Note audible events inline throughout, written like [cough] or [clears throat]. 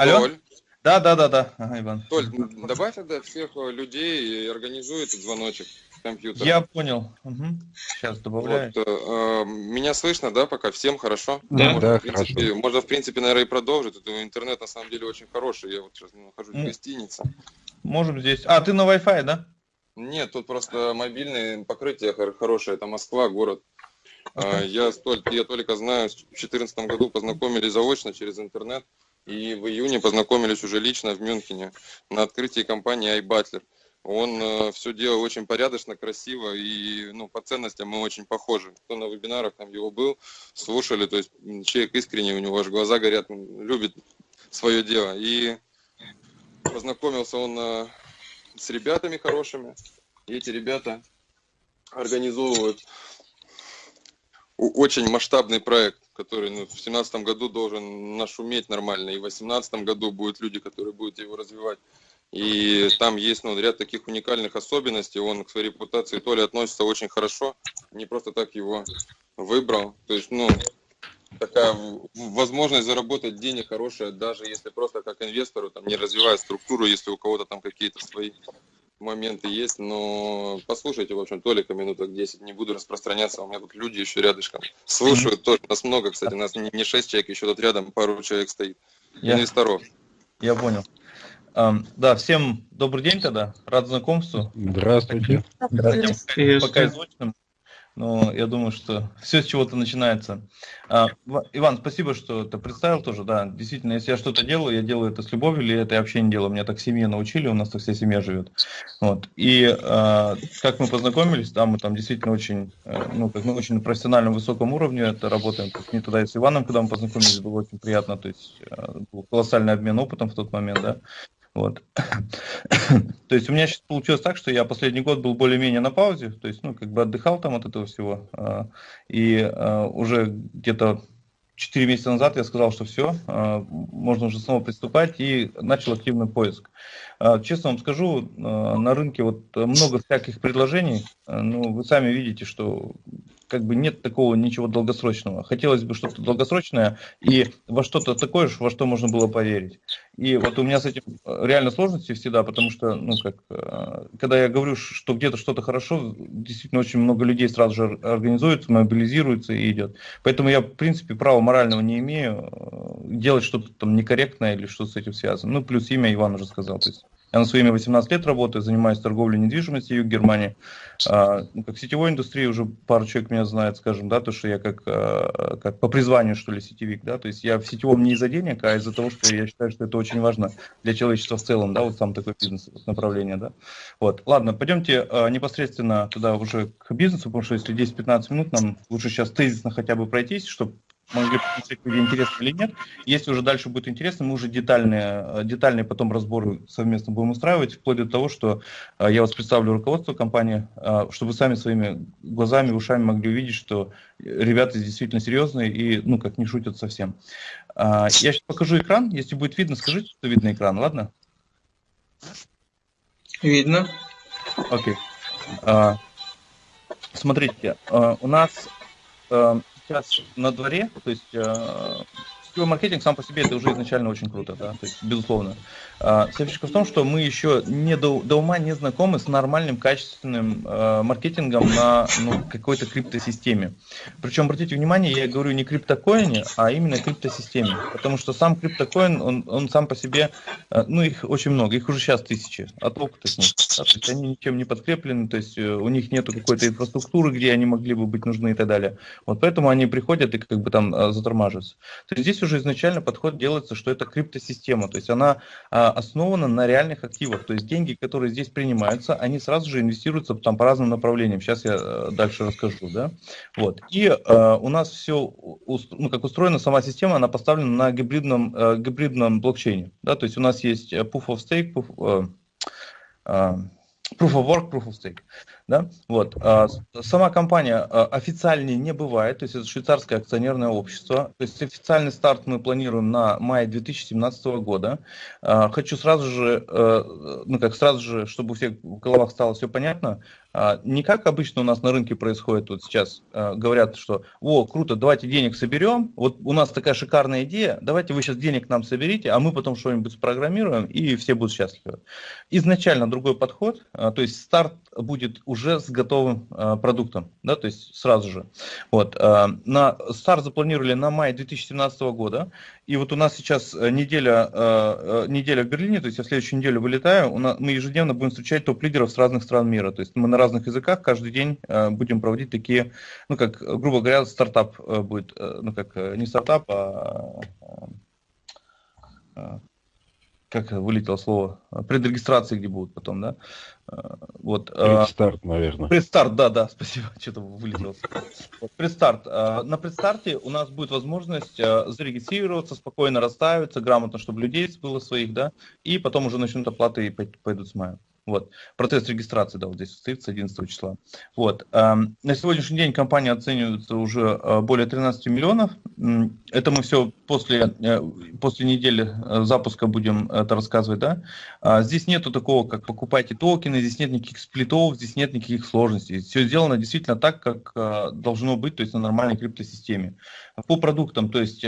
Алло? Толь. Да, да, да, да, ага, Иван. Толь, добавь тогда всех людей и организуй этот звоночек компьютера. Я понял. Угу. Сейчас добавляю. Вот, э, меня слышно, да, пока? Всем хорошо? Да, можно, да, в принципе, хорошо. Можно, в принципе, наверное, и продолжить. Это интернет, на самом деле, очень хороший. Я вот сейчас нахожусь в гостинице. Можем здесь. А, ты на Wi-Fi, да? Нет, тут просто мобильное покрытие хорошее. Это Москва, город. Okay. Я, только, я только знаю, в 2014 году познакомились заочно через интернет. И в июне познакомились уже лично в Мюнхене на открытии компании iButler. Он э, все делал очень порядочно, красиво и ну, по ценностям мы очень похожи. Кто на вебинарах там его был, слушали, то есть человек искренний, у него аж глаза горят, любит свое дело. И познакомился он э, с ребятами хорошими, и эти ребята организовывают очень масштабный проект, который ну, в 2017 году должен нашуметь нормально, и в 2018 году будут люди, которые будут его развивать. И там есть ну, ряд таких уникальных особенностей. Он к своей репутации то ли относится очень хорошо, не просто так его выбрал. То есть, ну, такая возможность заработать денег хорошая, даже если просто как инвестору, там, не развивая структуру, если у кого-то там какие-то свои моменты есть, но послушайте, в общем, только минуток 10, не буду распространяться, у меня тут люди еще рядышком слушают, тоже, нас много, кстати, нас не 6 человек, еще тут рядом пару человек стоит, Я... инвесторов. Я понял. Да, всем добрый день тогда, рад знакомству. Здравствуйте. Здравствуйте. Пока изученным, но я думаю, что все с чего-то начинается. А, Иван, спасибо, что ты представил тоже, да, действительно, если я что-то делаю, я делаю это с любовью, или это я вообще не делаю, меня так семье научили, у нас так вся семья живет. Вот. И а, как мы познакомились, да, мы там действительно очень, э, ну, как мы очень на профессиональном высоком уровне это работаем, то есть не тогда и с Иваном, когда мы познакомились, было очень приятно, то есть э, был колоссальный обмен опытом в тот момент, да, вот. [coughs] то есть у меня сейчас получилось так, что я последний год был более-менее на паузе, то есть, ну, как бы отдыхал там от этого всего. А, и а, уже где-то 4 месяца назад я сказал, что все, а, можно уже снова приступать и начал активный поиск. Честно вам скажу, на рынке вот много всяких предложений, ну, вы сами видите, что как бы нет такого ничего долгосрочного. Хотелось бы что-то долгосрочное и во что-то такое, во что можно было поверить. И вот у меня с этим э, реально сложности всегда, потому что, ну, как, э, когда я говорю, что где-то что-то хорошо, действительно очень много людей сразу же организуются, мобилизируются и идет. Поэтому я, в принципе, права морального не имею э, делать что-то там некорректное или что с этим связано. Ну, плюс имя Иван уже сказал. То есть я на своими 18 лет работаю, занимаюсь торговлей недвижимостью в Германии. А, ну, как сетевой индустрии уже пару человек меня знает, скажем, да, то, что я как, а, как по призванию, что ли, сетевик, да, то есть я в сетевом не из-за денег, а из-за того, что я считаю, что это очень важно для человечества в целом, да, вот сам такой бизнес, направление, да. Вот, ладно, пойдемте а, непосредственно туда уже к бизнесу, потому что если 10-15 минут, нам лучше сейчас тезисно хотя бы пройтись, чтобы могли посмотреть, где интересно или нет. Если уже дальше будет интересно, мы уже детальные, э, детальные потом разборы совместно будем устраивать, вплоть до того, что э, я вас представлю руководство компании, э, чтобы вы сами своими глазами, ушами могли увидеть, что ребята действительно серьезные и, ну, как не шутят совсем. Я сейчас покажу экран, если будет видно, скажите, что видно экран, ладно? Видно. Окей. Смотрите, у нас сейчас на дворе, то есть э, сетевой маркетинг сам по себе это уже изначально очень круто, да, то есть безусловно. А, вся фишка в том, что мы еще не до, до ума не знакомы с нормальным, качественным э, маркетингом на ну, какой-то криптосистеме. Причем, обратите внимание, я говорю не криптокоине, а именно криптосистеме. Потому что сам криптокоин, он, он сам по себе, э, ну их очень много, их уже сейчас тысячи, от опыта с них. Да, то есть они ничем не подкреплены, то есть э, у них нету какой-то инфраструктуры, где они могли бы быть нужны и так далее. Вот поэтому они приходят и как бы там э, затормаживаются. То есть здесь уже изначально подход делается, что это криптосистема, то есть она э, основана на реальных активах. То есть деньги, которые здесь принимаются, они сразу же инвестируются там по разным направлениям. Сейчас я э, дальше расскажу. Да? Вот. И э, у нас все, ну, как устроена сама система, она поставлена на гибридном, э, гибридном блокчейне. Да? То есть у нас есть Proof of Stake, Proof, э, э, Proof of Work, Proof of Stake. Да? Вот. А, сама компания а, официальнее не бывает, то есть это швейцарское акционерное общество. То есть официальный старт мы планируем на май 2017 года. А, хочу сразу же, э, ну как сразу же, чтобы у всех в головах стало все понятно, не как обычно у нас на рынке происходит, вот сейчас а, говорят, что о, круто, давайте денег соберем, вот у нас такая шикарная идея, давайте вы сейчас денег нам соберите, а мы потом что-нибудь спрограммируем, и все будут счастливы. Изначально другой подход, а, то есть старт будет уже с готовым продуктом, да, то есть сразу же. Вот, на старт запланировали на май 2017 года, и вот у нас сейчас э, неделя, э, неделя в Берлине, то есть я следующую неделю вылетаю, мы ежедневно будем встречать топ-лидеров с разных стран мира. То есть мы на разных языках каждый день будем проводить такие, ну как, грубо говоря, стартап будет, ну как, не стартап, а как вылетело слово, предрегистрации, где будут потом, да? Вот, предстарт, наверное. Предстарт, да, да, [laughs] спасибо, что-то вылетело. Вот, предстарт. На предстарте у нас будет возможность зарегистрироваться, спокойно расставиться, грамотно, чтобы людей было своих, да, и потом уже начнут оплаты и пойдут с мая. Вот. Процесс регистрации, да, вот здесь стоит с 11 числа. Вот. Эм, на сегодняшний день компания оценивается уже э, более 13 миллионов. Это мы все после, э, после недели э, запуска будем это рассказывать, да. А здесь нету такого, как покупайте токены, здесь нет никаких сплитов, здесь нет никаких сложностей. Все сделано действительно так, как должно быть, то есть на нормальной криптосистеме. По продуктам, то есть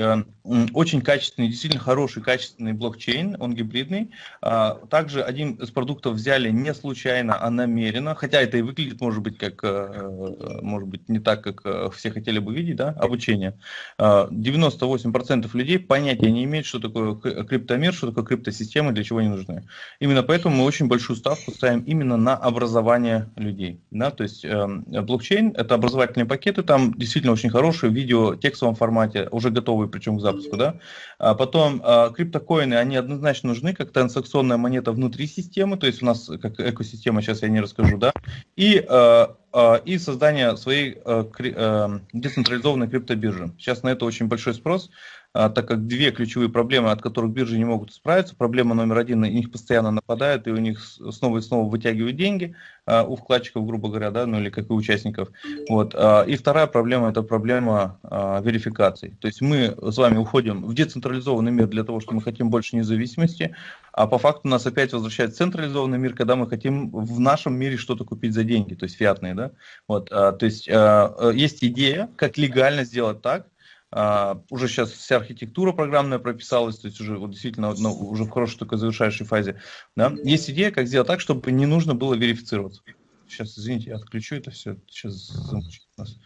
очень качественный, действительно хороший, качественный блокчейн, он гибридный. А также один из продуктов взяли не случайно, а намеренно, хотя это и выглядит, может быть, как, э, может быть, не так, как э, все хотели бы видеть, да, обучение. 98% а, людей понятия не имеют, что такое криптомир, что такое криптосистемы, для чего они нужны. Именно поэтому мы очень большую ставку ставим именно на образование людей. Да? То есть э, блокчейн – это образовательные пакеты, там действительно очень хорошие, в видео, текстовом формате, уже готовые причем к запуску. Да? А потом криптокоины, они однозначно нужны, как транзакционная монета внутри системы, то есть у нас как экосистема, сейчас я не расскажу, да, и, э, э, и создание своей э, децентрализованной криптобиржи. Сейчас на это очень большой спрос, так как две ключевые проблемы, от которых биржи не могут справиться. Проблема номер один, на них постоянно нападают, и у них снова и снова вытягивают деньги а, у вкладчиков, грубо говоря, да, ну или как и участников. Вот. А, и вторая проблема, это проблема верификации. То есть мы с вами уходим в децентрализованный мир для того, что мы хотим больше независимости, а по факту нас опять возвращает централизованный мир, когда мы хотим в нашем мире что-то купить за деньги, то есть фиатные, да. Вот. То есть есть идея, как легально сделать так, Uh, уже сейчас вся архитектура программная прописалась, то есть уже вот действительно ну, уже в хорошей только завершающей фазе. Да? Есть идея, как сделать так, чтобы не нужно было верифицироваться. Сейчас, извините, я отключу это все. Сейчас замучит нас.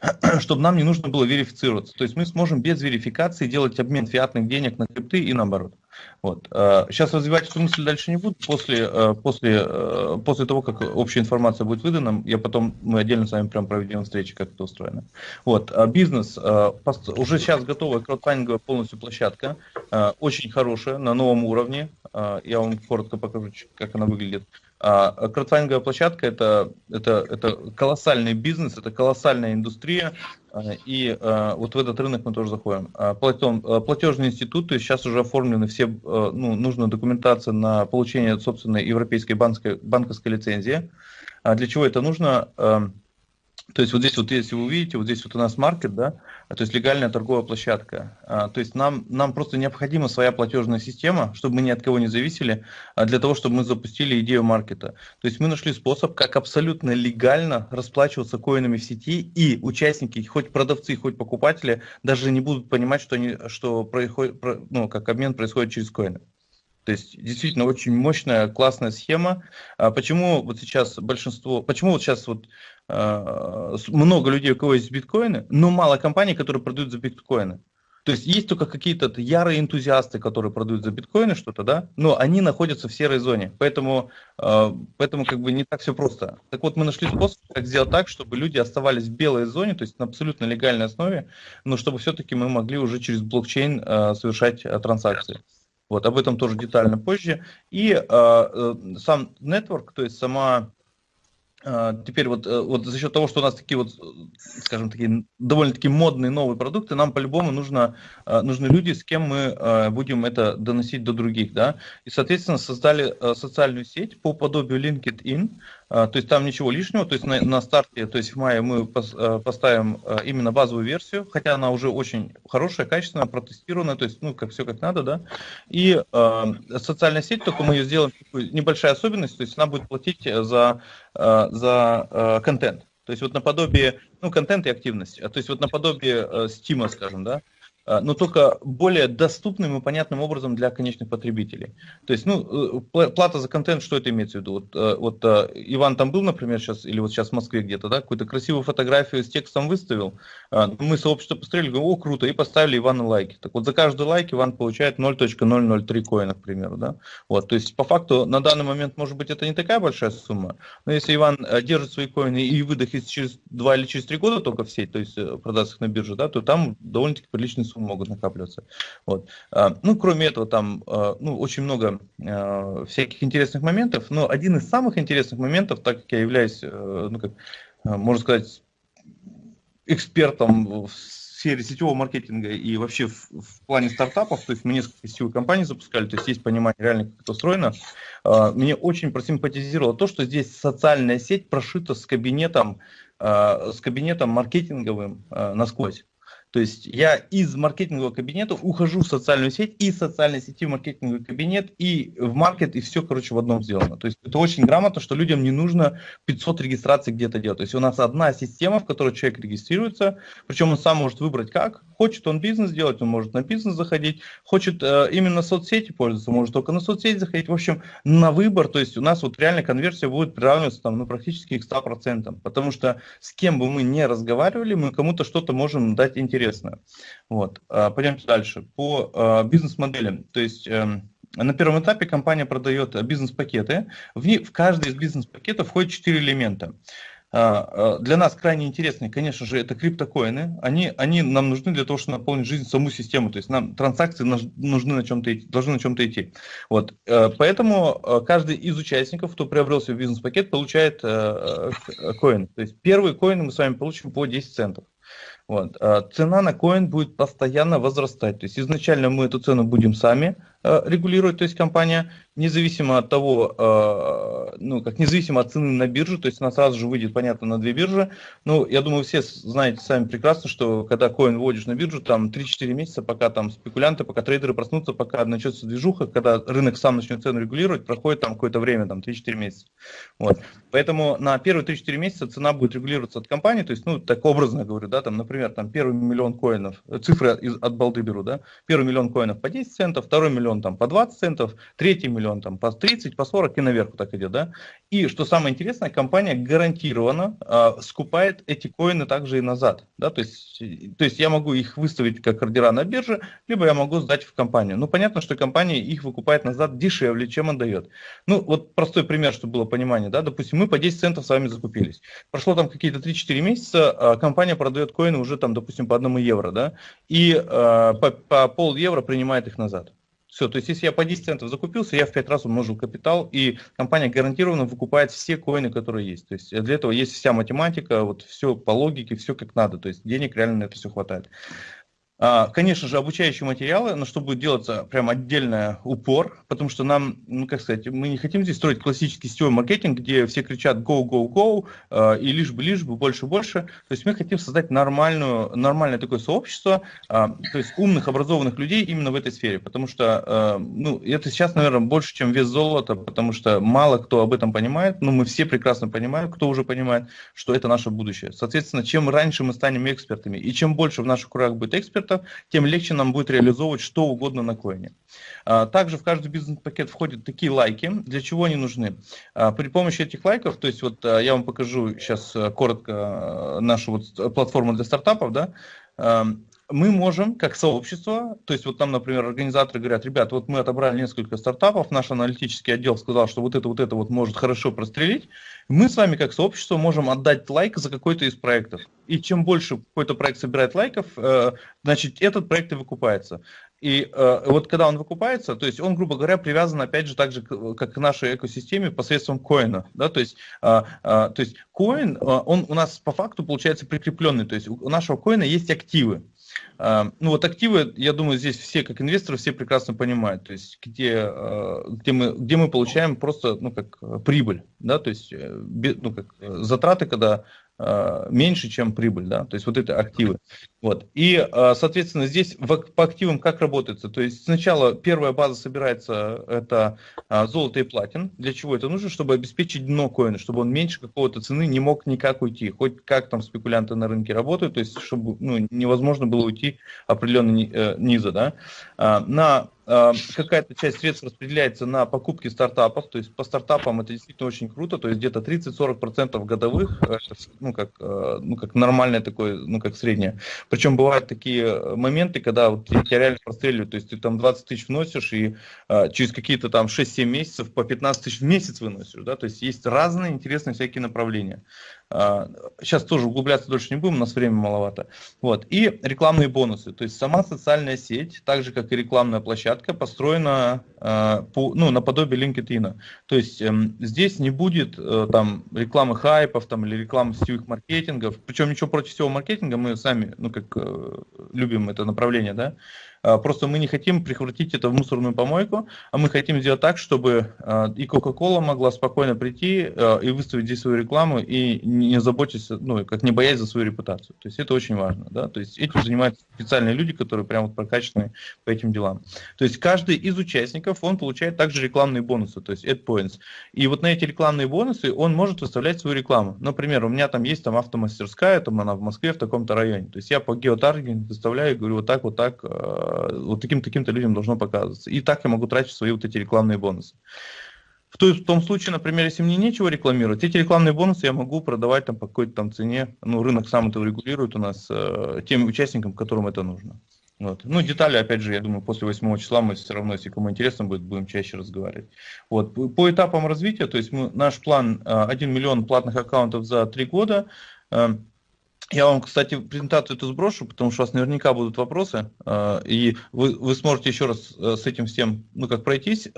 [clears throat] чтобы нам не нужно было верифицироваться. То есть мы сможем без верификации делать обмен фиатных денег на крипты и наоборот. Вот. Сейчас э, развивать эту мысль дальше не буду. После, э, после, э, после того, как общая информация будет выдана, я потом, мы отдельно с вами прям проведем встречи, как это устроено. Вот. Бизнес. Уже сейчас готовая краудфандинговая полностью площадка. Очень хорошая, на новом уровне. Я вам коротко покажу, как она выглядит. А краудфандинговая площадка это, это, это колоссальный бизнес, это колоссальная индустрия, а, и а, вот в этот рынок мы тоже заходим. Потом платежный институт, то есть сейчас уже оформлены все, ну, нужная документация на получение собственной европейской банковской, банковской лицензии. Для чего это нужно? То есть вот здесь вот, если вы увидите, вот здесь вот у нас маркет, да, то есть легальная торговая площадка. А, то есть нам, нам просто необходима своя платежная система, чтобы мы ни от кого не зависели, а для того, чтобы мы запустили идею маркета. То есть мы нашли способ, как абсолютно легально расплачиваться коинами в сети, и участники, хоть продавцы, хоть покупатели, даже не будут понимать, что, они, что происходит, ну, как обмен происходит через коины. То есть действительно очень мощная, классная схема. А почему вот сейчас большинство, почему вот сейчас вот много людей, у кого есть биткоины, но мало компаний, которые продают за биткоины. То есть есть только какие-то ярые энтузиасты, которые продают за биткоины что-то, да, но они находятся в серой зоне, поэтому, э, поэтому как бы не так все просто. Так вот, мы нашли способ, как сделать так, чтобы люди оставались в белой зоне, то есть на абсолютно легальной основе, но чтобы все-таки мы могли уже через блокчейн э, совершать э, транзакции. Вот, об этом тоже детально позже. И э, э, сам network, то есть сама э, Теперь вот, э, вот за счет того, что у нас такие вот, скажем, такие довольно-таки модные новые продукты, нам по-любому нужно, нужны люди, с кем мы будем это доносить до других, да. И, соответственно, создали социальную сеть по подобию LinkedIn, то есть там ничего лишнего, то есть на, на старте, то есть в мае мы поставим именно базовую версию, хотя она уже очень хорошая, качественная, протестированная, то есть, ну, как все как надо, да, и э, социальная сеть, только мы ее сделаем, небольшая особенность, то есть она будет платить за, за контент, то есть вот наподобие, ну, контент и активность, то есть вот наподобие Steam, скажем, да, а, но только более доступным и понятным образом для конечных потребителей. То есть, ну, э, плата за контент, что это имеется в виду? Вот, э, вот э, Иван там был, например, сейчас, или вот сейчас в Москве где-то, да, какую-то красивую фотографию с текстом выставил, мы сообщество посмотрели, говорим, о, круто, и поставили Ивану лайки. Так вот, за каждый лайк Иван получает 0.003 коина, к примеру, да. Вот, то есть, по факту, на данный момент, может быть, это не такая большая сумма, но если Иван держит свои коины и выдохнет через 2 или через 3 года только в сеть, то есть, продаст их на бирже, да, то там довольно-таки приличные суммы могут накапливаться. Вот. А, ну, кроме этого, там а, ну, очень много а, всяких интересных моментов, но один из самых интересных моментов, так как я являюсь, э, ну, как, можно сказать, экспертом в сфере сетевого маркетинга и вообще в, в плане стартапов, то есть мы несколько сетевых компаний запускали, то есть есть понимание реально, как это устроено. Мне очень просимпатизировало то, что здесь социальная сеть прошита с кабинетом, с кабинетом маркетинговым насквозь. То есть я из маркетингового кабинета ухожу в социальную сеть, и социальной сети в маркетинговый кабинет, и в маркет, и все, короче, в одном сделано. То есть это очень грамотно, что людям не нужно 500 регистраций где-то делать. То есть у нас одна система, в которой человек регистрируется, причем он сам может выбрать как. Хочет он бизнес делать, он может на бизнес заходить. Хочет э, именно соцсети пользоваться, может только на соцсети заходить. В общем, на выбор, то есть у нас вот реально конверсия будет приравниваться там, ну, практически к 100%. Потому что с кем бы мы не разговаривали, мы кому-то что-то можем дать интересно интересно. Вот. А, пойдемте дальше. По а, бизнес-моделям. То есть эм, на первом этапе компания продает бизнес-пакеты. В, в каждый из бизнес-пакетов входит 4 элемента. А, для нас крайне интересные, конечно же, это криптокоины. Они, они нам нужны для того, чтобы наполнить жизнь саму систему. То есть нам транзакции нужны на чем-то идти, должны на чем-то идти. Вот. Э, поэтому э, каждый из участников, кто приобрел себе бизнес-пакет, получает э, коин. То есть первый коин мы с вами получим по 10 центов. Вот. А цена на коин будет постоянно возрастать. То есть изначально мы эту цену будем сами э, регулировать, то есть компания, независимо от того, э, ну, как независимо от цены на бирже, то есть она сразу же выйдет, понятно, на две биржи. Ну, я думаю, все знаете сами прекрасно, что когда коин вводишь на биржу, там 3-4 месяца, пока там спекулянты, пока трейдеры проснутся, пока начнется движуха, когда рынок сам начнет цену регулировать, проходит там какое-то время, там 3-4 месяца. Вот. Поэтому на первые 3-4 месяца цена будет регулироваться от компании, то есть, ну, так образно говорю, да, там, например, например, там первый миллион коинов, э, цифры из, от балды беру, да, первый миллион коинов по 10 центов, второй миллион там по 20 центов, третий миллион там по 30, по 40 и наверху так идет, да. И что самое интересное, компания гарантированно э, скупает эти коины также и назад, да, то есть, то есть я могу их выставить как ордера на бирже, либо я могу сдать в компанию. Ну, понятно, что компания их выкупает назад дешевле, чем отдает. Ну, вот простой пример, чтобы было понимание, да, допустим, мы по 10 центов с вами закупились. Прошло там какие-то 3-4 месяца, а компания продает коины уже там, допустим, по одному евро, да, и э, по, по пол евро принимает их назад. Все, то есть если я по 10 центов закупился, я в 5 раз умножил капитал, и компания гарантированно выкупает все коины, которые есть. То есть для этого есть вся математика, вот все по логике, все как надо, то есть денег реально на это все хватает. А, конечно же, обучающие материалы, на что будет делаться прям отдельный упор, потому что нам, ну как сказать, мы не хотим здесь строить классический сетевой маркетинг, где все кричат go, go, go, а, и лишь бы, лишь бы, больше, больше. То есть мы хотим создать нормальную, нормальное такое сообщество, а, то есть умных, образованных людей именно в этой сфере, потому что, ну, это сейчас, наверное, больше, чем вес золота, потому что мало кто об этом понимает, но мы все прекрасно понимаем, кто уже понимает, что это наше будущее. Соответственно, чем раньше мы станем экспертами, и чем больше в наших кругах будет экспертов, экспертов, тем легче нам будет реализовывать что угодно на коине. А, также в каждый бизнес-пакет входят такие лайки. Для чего они нужны? А, при помощи этих лайков, то есть вот а, я вам покажу сейчас коротко нашу вот платформу для стартапов, да, мы можем, как сообщество, то есть вот там, например, организаторы говорят, ребят, вот мы отобрали несколько стартапов, наш аналитический отдел сказал, что вот это, вот это вот может хорошо прострелить, мы с вами, как сообщество, можем отдать лайк за какой-то из проектов. И чем больше какой-то проект собирает лайков, э, значит, этот проект и выкупается. И э, вот когда он выкупается, то есть он, грубо говоря, привязан, опять же, так же, как к нашей экосистеме посредством коина. Да? То есть, э, э, то есть коин, э, он у нас по факту получается прикрепленный. То есть у нашего коина есть активы. Ну вот активы, я думаю, здесь все как инвесторы все прекрасно понимают, то есть где, где, мы, где мы получаем просто ну, как прибыль, да, то есть ну, как затраты, когда Э, меньше, чем прибыль, да, то есть вот это активы. Вот. И, э, соответственно, здесь по активам как работается? То есть сначала первая база собирается, это э, золото и платин. Для чего это нужно? Чтобы обеспечить дно коина, чтобы он меньше какого-то цены не мог никак уйти. Хоть как там спекулянты на рынке работают, то есть чтобы ну, невозможно было уйти определенно низа. Да? На Эм, какая-то часть средств распределяется на покупки стартапов, то есть по стартапам это действительно очень круто, то есть где-то 30-40% годовых, ну как, э, ну как нормальное такое, ну как среднее. Причем бывают такие моменты, когда вот тебя реально простреливают, то есть ты там 20 тысяч вносишь и э, через какие-то там 6-7 месяцев по 15 тысяч в месяц выносишь, да, то есть есть разные интересные всякие направления. Сейчас а, тоже углубляться дольше не будем, у нас время маловато. Вот. И рекламные бонусы. То есть сама социальная сеть, так же как и рекламная площадка, построена э, по, ну, наподобие LinkedIn. То есть э, здесь не будет э, там рекламы хайпов там, или рекламы сетевых маркетингов. Причем ничего против сетевого маркетинга, мы сами ну, как, э, любим это направление. Да? А, просто мы не хотим превратить это в мусорную помойку, а мы хотим сделать так, чтобы а, и Coca-Cola могла спокойно прийти а, и выставить здесь свою рекламу и не заботиться, ну, как не боясь за свою репутацию. То есть это очень важно. Да? То есть этим занимаются специальные люди, которые прямо вот прокачаны по этим делам. То есть каждый из участников, он получает также рекламные бонусы, то есть ad points. И вот на эти рекламные бонусы он может выставлять свою рекламу. Например, у меня там есть там автомастерская, там она в Москве в таком-то районе. То есть я по геотаргетингу выставляю и говорю вот так, вот так, вот таким-таким-то людям должно показываться. И так я могу тратить свои вот эти рекламные бонусы. В, том случае, например, если мне нечего рекламировать, эти рекламные бонусы я могу продавать там по какой-то там цене. Ну, рынок сам это регулирует у нас э, тем участникам, которым это нужно. Вот. Ну, детали, опять же, я думаю, после 8 числа мы все равно, если кому интересно будет, будем чаще разговаривать. Вот. По этапам развития, то есть мы, наш план 1 э, миллион платных аккаунтов за 3 года. Я вам, кстати, презентацию эту сброшу, потому что у вас наверняка будут вопросы, э, и вы, вы сможете еще раз э, с этим всем, ну, как пройтись,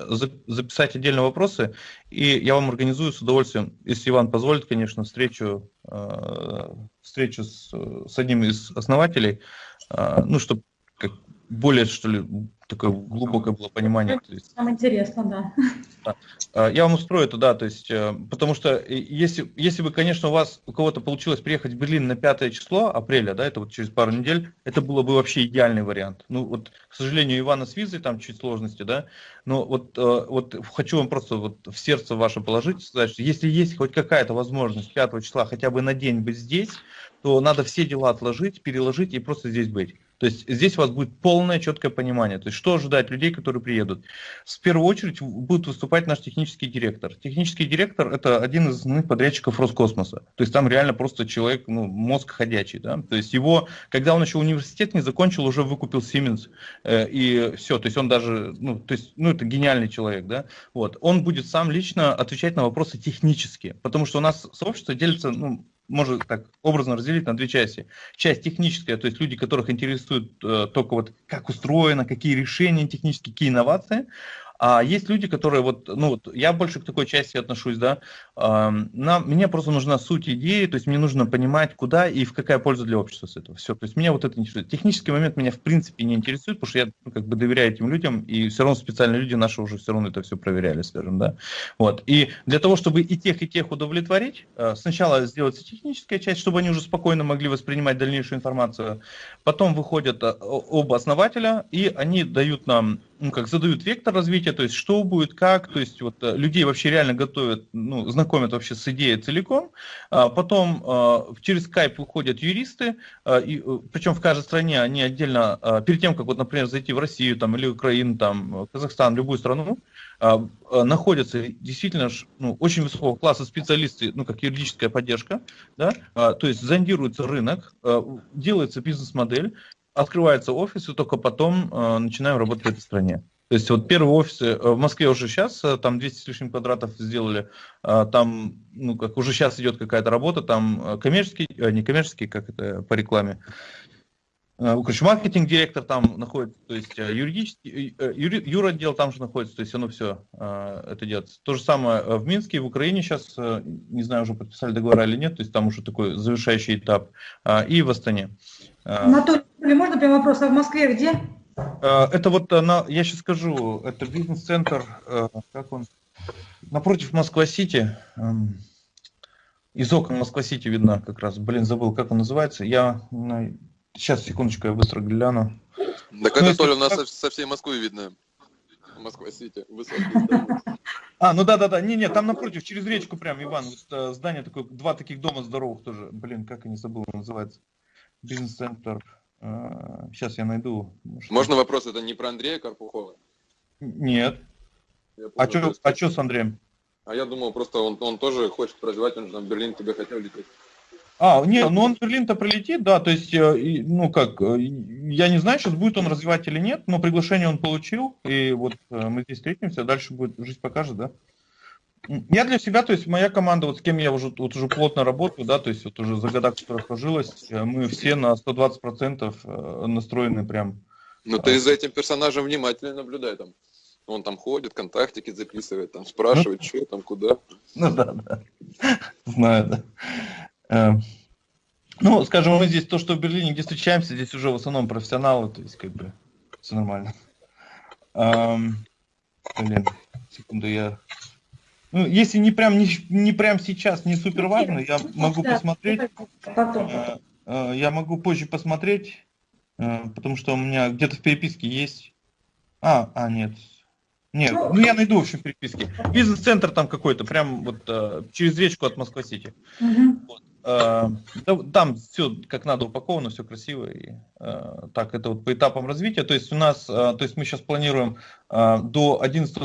записать отдельно вопросы, и я вам организую с удовольствием, если Иван позволит, конечно, встречу, э, встречу с, с одним из основателей, ну, чтобы более, что ли, такое глубокое было понимание. То есть, Нам интересно, да. да. А, я вам устрою это, да, то есть, э, потому что э, если, если бы, конечно, у вас, у кого-то получилось приехать в Берлин на 5 число апреля, да, это вот через пару недель, это было бы вообще идеальный вариант. Ну, вот, к сожалению, Ивана с визой там чуть сложности, да, но вот, э, вот хочу вам просто вот в сердце ваше положить, сказать, что если есть хоть какая-то возможность 5 числа хотя бы на день быть здесь, то надо все дела отложить, переложить и просто здесь быть. То есть здесь у вас будет полное четкое понимание. То есть что ожидать людей, которые приедут. В первую очередь будет выступать наш технический директор. Технический директор это один из основных подрядчиков Роскосмоса. То есть там реально просто человек, ну, мозг ходячий. Да? То есть его, когда он еще университет не закончил, уже выкупил Siemens. Э, и все. То есть он даже, ну, то есть, ну, это гениальный человек. Да? Вот. Он будет сам лично отвечать на вопросы технические. Потому что у нас сообщество делится, ну, можно так образно разделить на две части. Часть техническая, то есть люди, которых интересует э, только вот как устроено, какие решения технические, какие инновации, а есть люди, которые вот, ну вот, я больше к такой части отношусь, да, нам, мне просто нужна суть идеи, то есть мне нужно понимать, куда и в какая польза для общества с этого. Все, то есть меня вот это интересует. Технический момент меня в принципе не интересует, потому что я ну, как бы доверяю этим людям, и все равно специальные люди наши уже все равно это все проверяли, скажем, да. Вот. И для того, чтобы и тех, и тех удовлетворить, э, сначала сделать техническая часть, чтобы они уже спокойно могли воспринимать дальнейшую информацию. Потом выходят э, оба основателя, и они дают нам ну, как задают вектор развития, то есть что будет, как, то есть вот э, людей вообще реально готовят, ну, знакомят вообще с идеей целиком. А потом а, через Skype выходят юристы, а, и, причем в каждой стране они отдельно, а, перед тем, как вот, например, зайти в Россию там, или Украину, там, Казахстан, любую страну, а, а, находятся действительно ну, очень высокого класса специалисты, ну, как юридическая поддержка, да, а, то есть зондируется рынок, а, делается бизнес-модель, открывается офис, и только потом э, начинаем работать в этой стране. То есть вот первые офисы э, в Москве уже сейчас, э, там 200 с лишним квадратов сделали, э, там, ну, как уже сейчас идет какая-то работа, там коммерческий, не коммерческий, как это по рекламе, Короче, маркетинг-директор там находится, то есть юридический, юри, юротдел там же находится, то есть оно все это делается. То же самое в Минске, в Украине сейчас, не знаю, уже подписали договора или нет, то есть там уже такой завершающий этап, и в Астане. Анатолий, можно прям вопрос, а в Москве где? Это вот, на, я сейчас скажу, это бизнес-центр, как он, напротив Москва-Сити, из окон Москва-Сити видно как раз, блин, забыл, как он называется, я, сейчас, секундочку, я быстро гляну. Так ну, это, Толя, у нас со, со всей Москвы видно. Москва-Сити, [laughs] А, ну да-да-да, не-не, там напротив, через речку прям, Иван, вот, э, здание такое, два таких дома здоровых тоже, блин, как они забыл, называется, бизнес-центр, сейчас э, я найду. Может, Можно вопрос, это не про Андрея Карпухова? Нет. А что а чё с Андреем? А я думал, просто он, он тоже хочет развивать, он же там в Берлин тебе хотел лететь. А, нет, ну он в Берлин-то прилетит, да, то есть, э, ну как, э, я не знаю, сейчас будет он развивать или нет, но приглашение он получил, и вот э, мы здесь встретимся, дальше будет, жизнь покажет, да. Я для себя, то есть моя команда, вот с кем я уже, вот уже плотно работаю, да, то есть вот уже за года, которая сложилась, мы все на 120% настроены прям. Ну ты за этим персонажем внимательно наблюдай там. Он там ходит, контактики записывает, там спрашивает, ну, что там, куда. Ну да, да. Знаю, да. Эм, ну, скажем, мы здесь, то, что в Берлине, где встречаемся, здесь уже в основном профессионалы, то есть как бы все нормально. Эм, блин, секунду, я... Ну, если не прям, не, не прям сейчас, не супер важно, я могу посмотреть. Э, э, я могу позже посмотреть, э, потому что у меня где-то в переписке есть. А, а, нет. Нет, ну я найду, в общем, переписки. Бизнес-центр там какой-то, прям вот через речку от Москва-Сити. Угу. Вот. Там все как надо упаковано, все красиво. И, так, это вот по этапам развития. То есть у нас, то есть мы сейчас планируем до 11,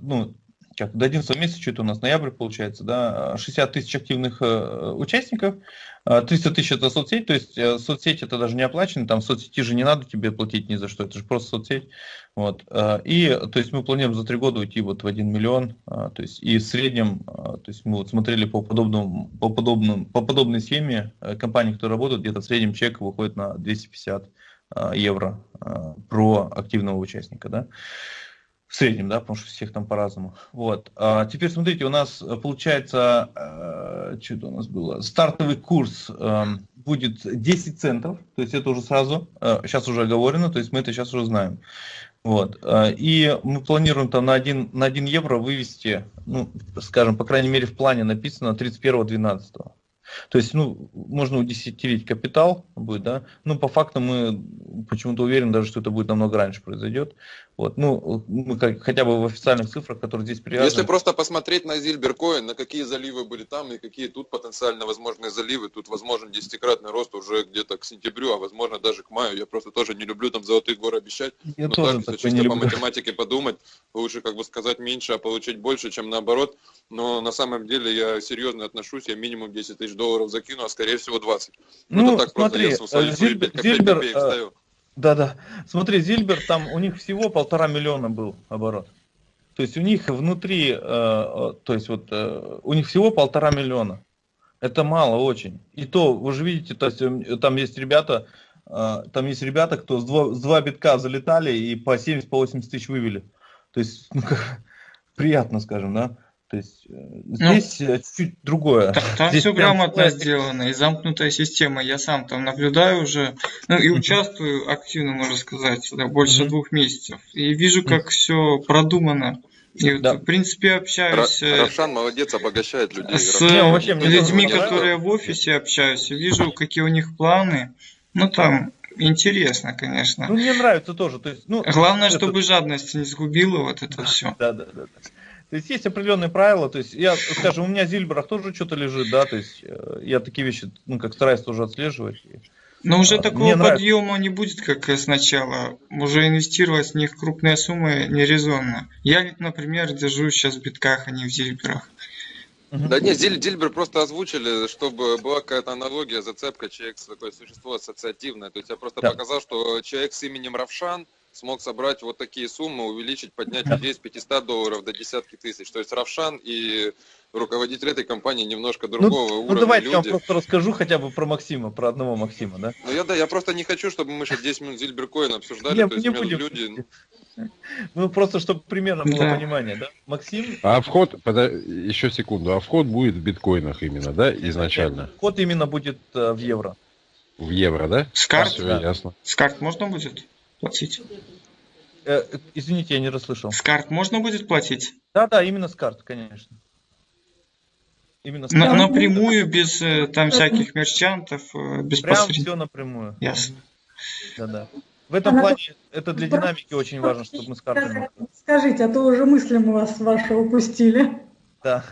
ну, как, до 11 месяца, что это у нас, ноябрь получается, да, 60 тысяч активных участников, 300 тысяч это соцсеть, то есть соцсеть это даже не оплачено, там соцсети же не надо тебе платить ни за что, это же просто соцсеть. Вот. И то есть мы планируем за три года уйти вот в 1 миллион, то есть и в среднем, то есть мы вот смотрели по подобному, по подобному, по подобной схеме компании, которые работают, где-то в среднем чек выходит на 250 евро про активного участника, да. В среднем, да, потому что всех там по-разному. Вот. А теперь смотрите, у нас э, получается, э, что это у нас было, стартовый курс э, будет 10 центов, то есть это уже сразу, э, сейчас уже оговорено, то есть мы это сейчас уже знаем. Вот. Э, и мы планируем там на 1, на 1 евро вывести, ну, скажем, по крайней мере в плане написано 31.12. То есть, ну, можно удесятерить капитал будет, да, но по факту мы почему-то уверены даже, что это будет намного раньше произойдет. Вот, ну, мы как, хотя бы в официальных цифрах, которые здесь привязаны. Если просто посмотреть на Зильберкоин, на какие заливы были там и какие тут потенциально возможные заливы, тут возможен десятикратный рост уже где-то к сентябрю, а возможно даже к маю. Я просто тоже не люблю там золотые горы обещать. Я но тоже так, если чисто по математике подумать, лучше как бы сказать меньше, а получить больше, чем наоборот. Но на самом деле я серьезно отношусь, я минимум 10 тысяч долларов закину, а скорее всего 20. Ну, это так смотри, просто я Зильбер, Зильбер, да-да. Смотри, Зильбер, там у них всего полтора миллиона был оборот. То есть у них внутри, э, э, то есть вот э, у них всего полтора миллиона. Это мало очень. И то, вы же видите, то есть э, там есть ребята, э, там есть ребята, кто с два, с два битка залетали и по 70-80 по тысяч вывели. То есть, ну, [laughs] как, приятно, скажем, да. То есть э, ну, здесь ну, чуть другое. Там, там здесь все грамотно прям... сделано и замкнутая система. Я сам там наблюдаю уже, ну и участвую активно, можно сказать, да, больше mm-hmm. двух месяцев. И вижу, как mm-hmm. все продумано. И да. в принципе общаюсь. Э, Равшан молодец, обогащает людей. С не, вообще, людьми, которые в офисе общаюсь, вижу, какие у них планы. Ну там интересно, конечно. Ну, мне нравится тоже. То есть, ну, Главное, это... чтобы жадность не сгубила вот это все. Да, да, да. То есть есть определенные правила, то есть я, скажем, у меня в Зильберах тоже что-то лежит, да, то есть э, я такие вещи, ну, как стараюсь тоже отслеживать. Но уже а, такого подъема нравится. не будет, как сначала. Уже инвестировать в них крупные суммы нерезонно. Я, например, держу сейчас в битках, а не в Зильберах. Да нет, Диль, Дильбер просто озвучили, чтобы была какая-то аналогия, зацепка, человек такое существо ассоциативное. То есть я просто да. показал, что человек с именем Равшан – смог собрать вот такие суммы, увеличить, поднять людей с 500 долларов до десятки тысяч. То есть Равшан и руководитель этой компании немножко ну, другого ну, уровня. Ну давайте люди. я вам просто расскажу хотя бы про Максима, про одного Максима, да? Ну я да, я просто не хочу, чтобы мы сейчас 10 минут Зильберкоин обсуждали. Не, то есть не будем. люди. Ну просто чтобы примерно было да. понимание, да? Максим. А вход, подо... еще секунду, а вход будет в биткоинах именно, да, изначально? Вход именно будет э, в евро. В евро, да? С карт? Да. ясно. С карт можно будет платить? Э, извините, я не расслышал. С карт можно будет платить? Да, да, именно с карт, конечно. Именно с На- карт. напрямую, без э, там всяких мерчантов, э, без Прям посредников. все напрямую. Ясно. Да, да. В этом Она- плане это для динамики очень важно, чтобы мы с картами. Скажите, а то уже мысли мы вас ваши упустили. Да.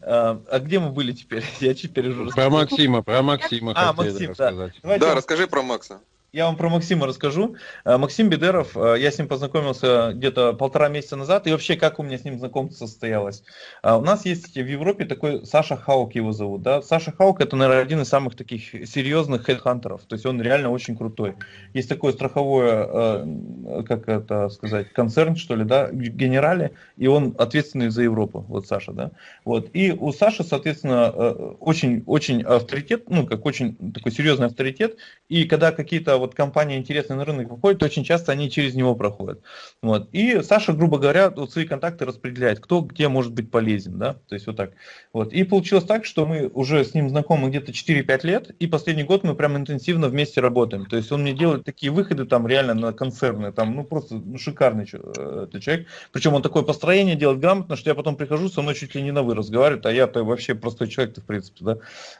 А, а где мы были теперь? [laughs] Я теперь уже Про. Максима, про Максима А, хотели Максим, да. рассказать. Давайте Да, расскажи про Макса. Я вам про Максима расскажу. А, Максим Бедеров, а, я с ним познакомился где-то полтора месяца назад, и вообще, как у меня с ним знакомство состоялось. А, У нас есть в Европе такой Саша Хаук его зовут, да. Саша Хаук это, наверное, один из самых таких серьезных хедхантеров, то есть он реально очень крутой. Есть такое страховое, э, как это сказать, концерн, что ли, да, генерали, и он ответственный за Европу, вот Саша, да. Вот. И у Саши, соответственно, э, очень, очень авторитет, ну, как очень такой серьезный авторитет, и когда какие-то вот компании интересные на рынок выходят, то очень часто они через него проходят. Вот. И Саша, грубо говоря, вот свои контакты распределяет, кто где может быть полезен, да, то есть вот так. Вот. И получилось так, что мы уже с ним знакомы где-то 4-5 лет, и последний год мы прям интенсивно вместе работаем. То есть он мне делает такие выходы там реально на концерны, там, ну, просто ну, шикарный э, человек. Причем он такое построение делает грамотно, что я потом прихожу, со мной чуть ли не на вы разговаривает, а я-то вообще простой человек-то, в принципе, да.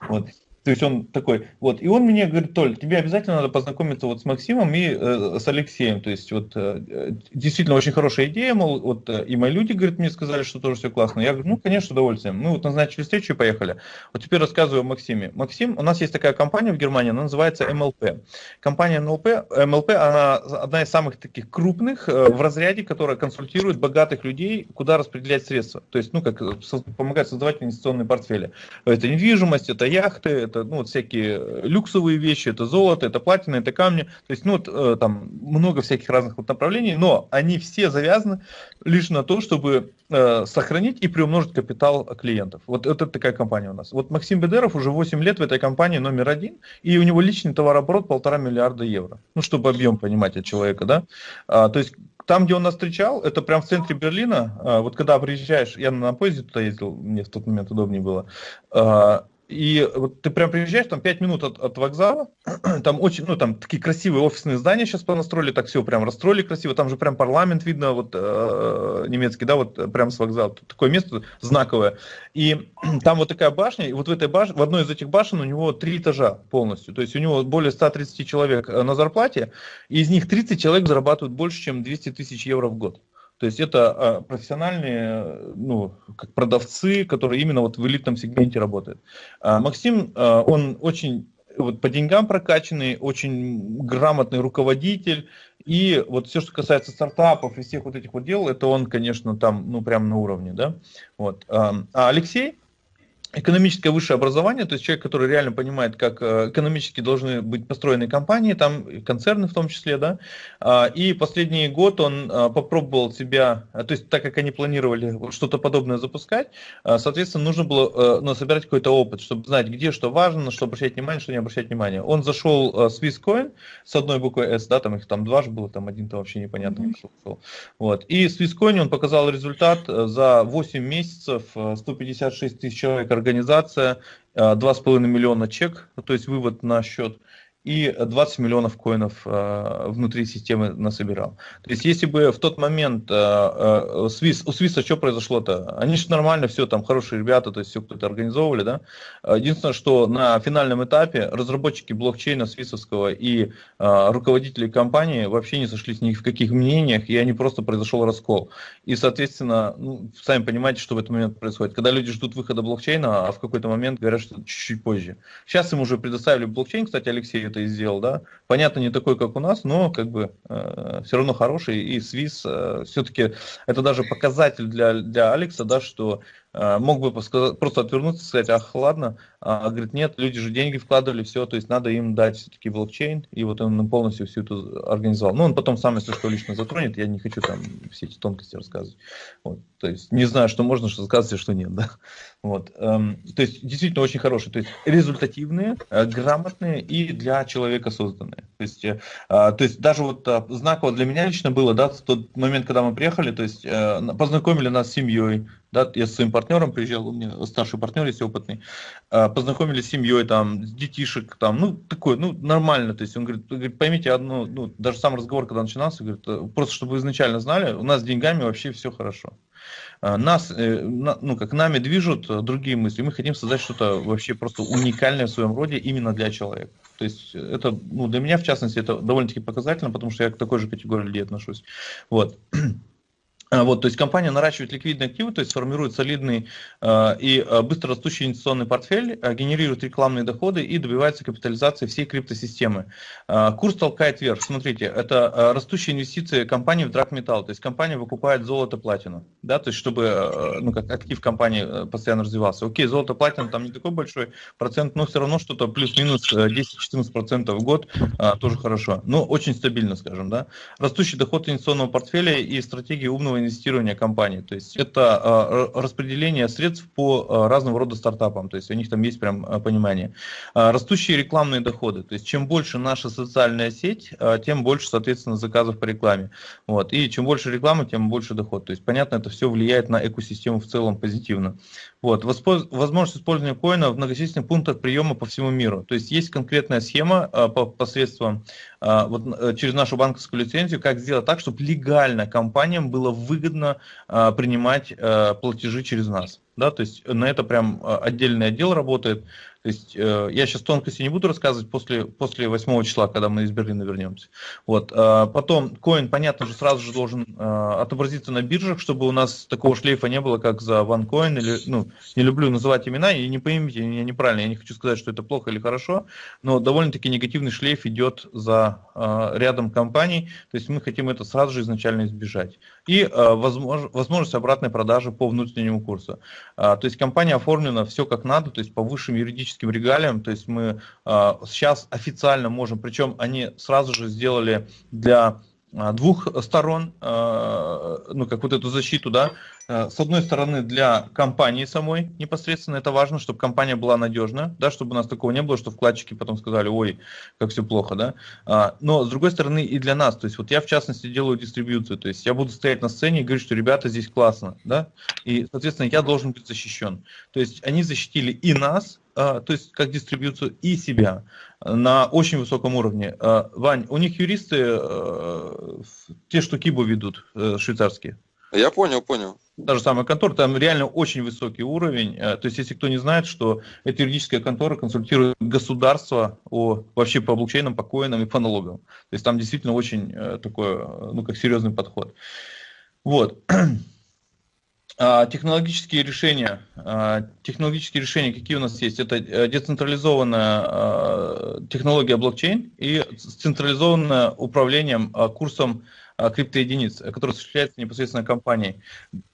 Вот. То есть он такой, вот, и он мне говорит, Толь, тебе обязательно надо познакомиться вот с Максимом и э, с Алексеем, то есть вот э, действительно очень хорошая идея, мол, вот э, и мои люди, говорит, мне сказали, что тоже все классно. Я говорю, ну, конечно, с удовольствием. Мы вот назначили встречу и поехали. Вот теперь рассказываю о Максиме. Максим, у нас есть такая компания в Германии, она называется MLP. Компания MLP, MLP, она одна из самых таких крупных э, в разряде, которая консультирует богатых людей, куда распределять средства. То есть, ну, как э, помогает создавать инвестиционные портфели. Это недвижимость, это яхты, это ну, вот всякие э, люксовые вещи, это золото, это платина, это камни. То есть, ну, вот, э, там много всяких разных вот направлений, но они все завязаны лишь на то, чтобы э, сохранить и приумножить капитал клиентов. Вот это такая компания у нас. Вот Максим Бедеров уже 8 лет в этой компании номер один, и у него личный товарооборот полтора миллиарда евро. Ну, чтобы объем понимать от человека, да. А, то есть там, где он нас встречал, это прям в центре Берлина. А, вот когда приезжаешь, я на поезде туда ездил, мне в тот момент удобнее было. И вот ты прям приезжаешь, там 5 минут от, от вокзала, [clears throat] там очень, ну там такие красивые офисные здания сейчас понастроили, так все прям расстроили красиво, там же прям парламент видно, вот э, немецкий, да, вот э, прям с вокзала, такое место знаковое. И [clears throat] там вот такая башня, и вот в этой башне, в одной из этих башен у него три этажа полностью, то есть у него более 130 человек э, на зарплате, и из них 30 человек зарабатывают больше, чем 200 тысяч евро в год. То есть это а, профессиональные, ну, как продавцы, которые именно вот в элитном сегменте работают. А Максим, а, он очень вот по деньгам прокачанный, очень грамотный руководитель. И вот все, что касается стартапов и всех вот этих вот дел, это он, конечно, там, ну, прям на уровне, да. Вот. А Алексей, экономическое высшее образование, то есть человек, который реально понимает, как э, экономически должны быть построены компании, там концерны в том числе, да, А, и последний год он а, попробовал себя, а, то есть так как они планировали что-то подобное запускать, соответственно, нужно было э, ну, собирать какой-то опыт, чтобы знать, где что важно, на что обращать внимание, что не обращать внимания. Он зашел э, в Swisscoin с одной буквой S, да, там их там два же было, там один-то вообще непонятно, Мгм. что ушел. Вот. И в Swisscoin он показал результат э, за 8 месяцев, э, 156 тысяч человек организация, э, 2,5 миллиона чек, то есть вывод на счет, и 20 миллионов коинов э, внутри системы насобирал. То есть если бы в тот момент э, э, Свис, у Свиса что произошло-то? Они же нормально все, там хорошие ребята, то есть все кто-то организовывали, да? Единственное, что на финальном этапе разработчики блокчейна свисовского и э, руководители компании вообще не сошлись ни в каких мнениях, и они просто произошел раскол. И, соответственно, ну, сами понимаете, что в этот момент происходит. Когда люди ждут выхода блокчейна, а в какой-то момент говорят, что чуть-чуть позже. Сейчас им уже предоставили блокчейн, кстати, Алексей это и сделал, да. Понятно, не такой, как у нас, но как бы э, все равно хороший. И Свис э, все-таки это даже показатель для, для Алекса, да, что мог бы просто отвернуться и сказать, ах, ладно, а говорит, нет, люди же деньги вкладывали, все, то есть надо им дать все-таки блокчейн, и вот он полностью всю эту организовал. Ну, он потом сам, если что, лично затронет, я не хочу там все эти тонкости рассказывать. Вот, то есть не знаю, что можно что сказать, а что нет, [laughs] да. Вот, эм, то есть действительно очень хорошие, то есть результативные, э, грамотные и для человека созданные. То есть, э, то есть даже вот знаково для меня лично было, да, тот момент, когда мы приехали, то есть познакомили нас с семьей, да, я с своим партнером приезжал, у меня старший партнер есть опытный, познакомились с семьей, там, с детишек, там, ну, такой, ну, нормально, то есть он говорит, говорит поймите одну, ну, даже сам разговор, когда начинался, говорит, просто чтобы вы изначально знали, у нас с деньгами вообще все хорошо. А, нас, э, ну, как нами движут э, другие мысли. Мы хотим создать что-то вообще просто уникальное в своем роде именно для человека. То есть это, ну, для меня, в частности, это довольно-таки показательно, потому что я к такой же категории людей отношусь. Вот. [clears throat] А, вот, то есть компания наращивает ликвидные активы, то есть формирует солидный э, и э, быстро растущий инвестиционный портфель, э, генерирует рекламные доходы и добивается капитализации всей криптосистемы. Э, курс толкает вверх. Смотрите, это э, растущие инвестиции компании в драгметалл, то есть компания выкупает золото, платину, да, то есть чтобы э, ну, как актив компании э, постоянно развивался. Окей, золото, платина там не такой большой процент, но все равно что-то плюс-минус 10-14% в год э, тоже хорошо. Но очень стабильно, скажем, да. Растущий доход инвестиционного портфеля и стратегии умного инвестирования компании. То есть это а, распределение средств по а, разного рода стартапам. То есть у них там есть прям а, понимание. Растущие рекламные доходы. То есть чем больше наша социальная сеть, тем больше, соответственно, заказов по рекламе. Вот. И чем больше рекламы, тем больше доход. То есть, понятно, это все влияет на экосистему в целом позитивно. Вот. Возможность использования коина в многочисленных пунктах приема по всему миру. То есть есть конкретная схема по посредством вот, э, через нашу банковскую лицензию, как сделать так, чтобы легально компаниям было выгодно принимать э, платежи через нас. Да, то есть на это прям отдельный отдел работает. То есть э, я сейчас тонкости не буду рассказывать после, после 8 числа, когда мы из Берлина вернемся. Вот. Э, потом коин, понятно же, сразу же должен э, отобразиться на биржах, чтобы у нас такого шлейфа не было, как за OneCoin. Или, ну, не люблю называть имена, и не поймите меня неправильно, я не хочу сказать, что это плохо или хорошо, но довольно-таки негативный шлейф идет за э, рядом компаний, то есть мы хотим это сразу же изначально избежать. И э, возмож, возможность обратной продажи по внутреннему курсу. Э, то есть компания оформлена все как надо, то есть по высшим юридическим регалиям. То есть мы э, сейчас официально можем, причем они сразу же сделали для а, двух сторон, э, ну, как вот эту защиту, да, э, с одной стороны для компании самой непосредственно это важно, чтобы компания была надежна, да, чтобы у нас такого не было, что вкладчики потом сказали, ой, как все плохо, да, но с другой стороны и для нас, то есть вот я в частности делаю дистрибьюцию, то есть я буду стоять на сцене и говорить, что ребята здесь классно, да, и соответственно я должен быть защищен, то есть они защитили и нас, то есть как дистрибьюцию и себя на очень высоком уровне. А, Вань, у них юристы э, те, что Кибу ведут, э, швейцарские. Я понял, понял. Та же самая контора, там реально очень высокий уровень. Э, то есть, если кто не знает, что эта юридическая контора консультирует государство о, вообще по блокчейнам, по коинам и по налогам. То есть, там действительно очень такой, ну, как серьезный подход. Вот. [clears throat] А, технологические решения, а, технологические решения, какие у нас есть? Это э, децентрализованная а, технология блокчейн и централизованное управлением курсом криптоединиц, который осуществляется непосредственно компанией.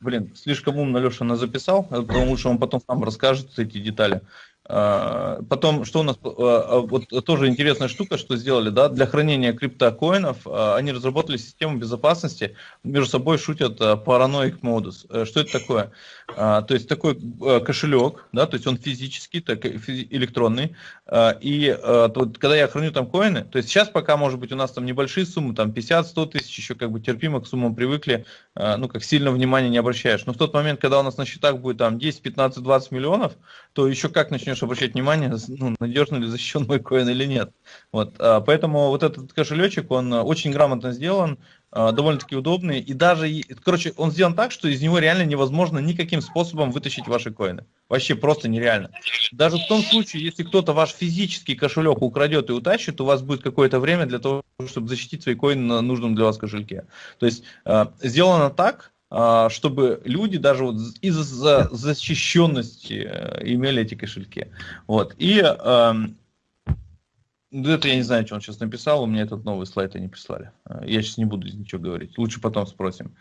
Блин, слишком умно Леша нас записал, потому лучше он потом сам расскажет эти детали. А, потом, что у нас, а, а, вот тоже интересная штука, что сделали, да, для хранения криптокоинов они разработали систему безопасности, между собой шутят параноик модус. Э, что это такое? То есть такой э, кошелек, да, то есть он физический, так, электронный, и вот, когда я храню там коины, то есть сейчас пока, может быть, у нас там небольшие суммы, там 50-100 тысяч, еще как бы терпимо к суммам привыкли, ну, как сильно внимания не обращаешь. Но в тот момент, когда у нас на счетах будет там 10, 15, 20 миллионов, то еще как начнешь начнешь обращать внимание, ну, надежно ли защищен мой коин или нет. Вот, а, поэтому вот этот кошелечек, он а, очень грамотно сделан, а, довольно-таки удобный, и даже, короче, он сделан так, что из него реально невозможно никаким способом вытащить ваши коины. Вообще просто нереально. Даже в том случае, если кто-то ваш физический кошелек украдет и утащит, у вас будет какое-то время для того, чтобы защитить свои коины на нужном для вас кошельке. То есть сделано так, чтобы люди даже вот из-за защищенности э, имели эти кошельки. Вот. И эм, это я не знаю, что он сейчас написал, у меня этот новый слайд они прислали. Э, я сейчас не буду ничего говорить, лучше потом спросим.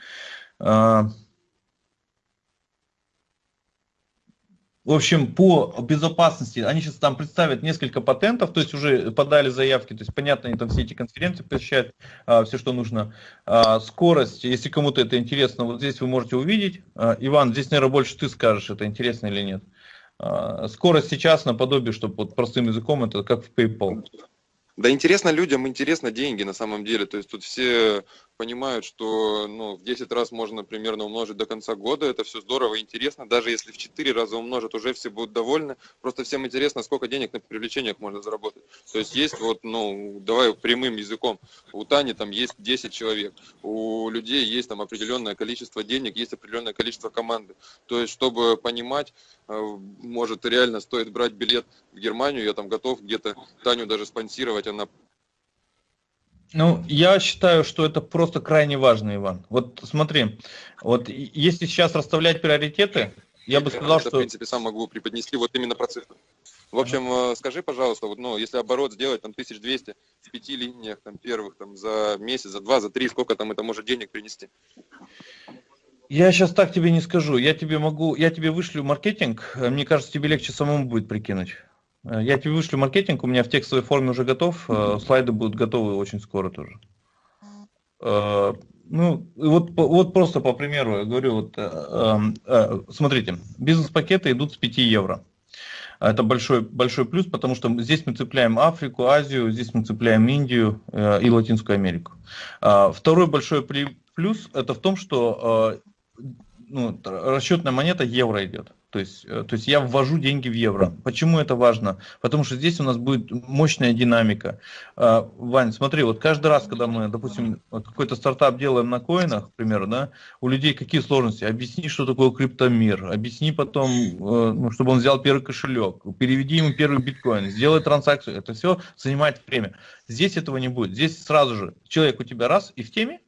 В общем, по безопасности, они сейчас там представят несколько патентов, то есть уже подали заявки, то есть понятно, они там все эти конференции посещают, а, все, что нужно. А, скорость, если кому-то это интересно, вот здесь вы можете увидеть. А, Иван, здесь, наверное, больше ты скажешь, это интересно или нет. А, скорость сейчас наподобие, чтобы вот простым языком, это как в PayPal. Да интересно людям, интересно деньги на самом деле. То есть тут все понимают, что ну, в 10 раз можно примерно умножить до конца года. Это все здорово интересно. Даже если в 4 раза умножат, уже все будут довольны. Просто всем интересно, сколько денег на привлечениях можно заработать. То есть есть вот, ну, давай прямым языком. У Тани там есть 10 человек. У людей есть там определенное количество денег, есть определенное количество команды. То есть, чтобы понимать, может реально стоит брать билет в Германию, я там готов где-то Таню даже спонсировать, она ну, я считаю, что это просто крайне важно, Иван. Вот смотри, вот если сейчас расставлять приоритеты, я бы сказал, это, что... в принципе, сам могу преподнести вот именно про цифры. В общем, ага. Э, скажи, пожалуйста, вот, ну, если оборот сделать там 1200 в пяти линиях, там, первых, там, за месяц, за два, за три, сколько там это может денег принести? Я сейчас так тебе не скажу. Я тебе могу, я тебе вышлю маркетинг. Мне кажется, тебе легче самому будет прикинуть. Э, я тебе вышлю маркетинг, у меня в текстовой форме уже готов, э, слайды будут готовы очень скоро тоже. Э, ну, вот, вот просто по примеру, я говорю, вот, смотрите, бизнес-пакеты идут с 5 евро. Это большой, большой плюс, потому что здесь мы цепляем Африку, Азию, здесь мы цепляем Индию и Латинскую Америку. Второй большой плюс это в том, что ну, расчетная монета евро идет. То есть, э, то есть я ввожу деньги в евро. Почему это важно? Потому что здесь у нас будет мощная динамика. А, Вань, смотри, вот каждый раз, когда мы, допустим, какой-то стартап делаем на коинах, к да, у людей какие сложности? Объясни, что такое криптомир, объясни потом, э, ну, чтобы он взял первый кошелек, переведи ему первый биткоин, сделай транзакцию. Это все занимает время. Здесь этого не будет. Здесь сразу же человек у тебя раз и в теме,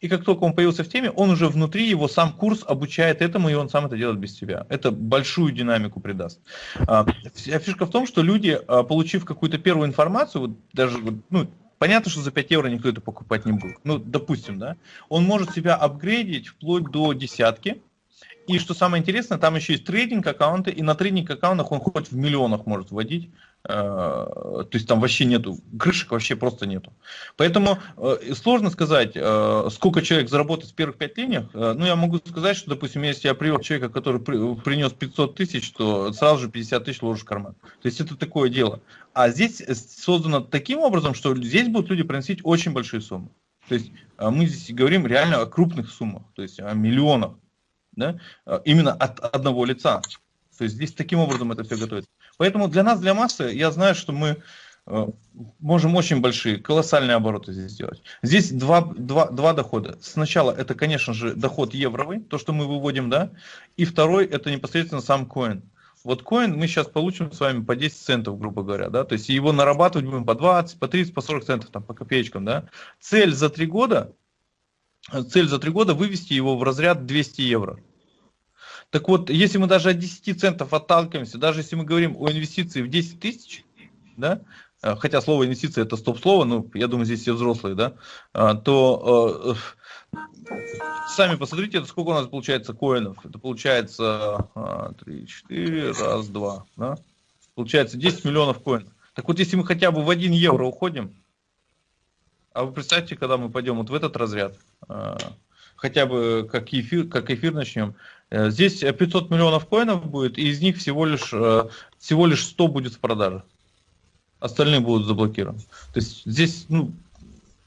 и как только он появился в теме, он уже внутри, его сам курс обучает этому, и он сам это делает без тебя. Это большую динамику придаст. А, фишка в том, что люди, а, получив какую-то первую информацию, вот даже, ну, Понятно, что за 5 евро никто это покупать не будет. Ну, допустим, да. Он может себя апгрейдить вплоть до десятки, и что самое интересное, там еще есть трейдинг аккаунты, и на трейдинг аккаунтах он хоть в миллионах может вводить. Э, то есть там вообще нету, крышек вообще просто нету. Поэтому э, сложно сказать, э, сколько человек заработает в первых пять линиях. Ну, я могу сказать, что, допустим, если я привел человека, который принес 500 тысяч, то сразу же 50 тысяч ложишь в карман. То есть это такое дело. А здесь создано таким образом, что здесь будут люди приносить очень большие суммы. То есть мы здесь говорим реально о крупных суммах, то есть о миллионах да, а, именно от одного лица. То есть здесь таким образом это все готовится. Поэтому для нас, для массы, я знаю, что мы э, можем очень большие, колоссальные обороты здесь сделать. Здесь два, два, два дохода. Сначала это, конечно же, доход евровый, то, что мы выводим, да, и второй это непосредственно сам коин. Вот коин мы сейчас получим с вами по 10 центов, грубо говоря, да, то есть его нарабатывать будем по 20, по 30, по 40 центов, там, по копеечкам, да. Цель за три года цель за три года вывести его в разряд 200 евро. Так вот, если мы даже от 10 центов отталкиваемся, даже если мы говорим о инвестиции в 10 тысяч, да, э, хотя слово инвестиция это стоп-слово, ну, я думаю, здесь все взрослые, да, а, то э, сами посмотрите, это сколько у нас получается коинов. Это получается 3, 4, раз, два, да? Получается 10 миллионов коинов. Так вот, если мы хотя бы в 1 евро уходим, а вы представьте, когда мы пойдем вот в этот разряд, хотя бы как эфир, как эфир начнем, э, здесь 500 миллионов коинов будет, и из них всего лишь, э, всего лишь 100 будет в продаже. Остальные будут заблокированы. То есть здесь ну,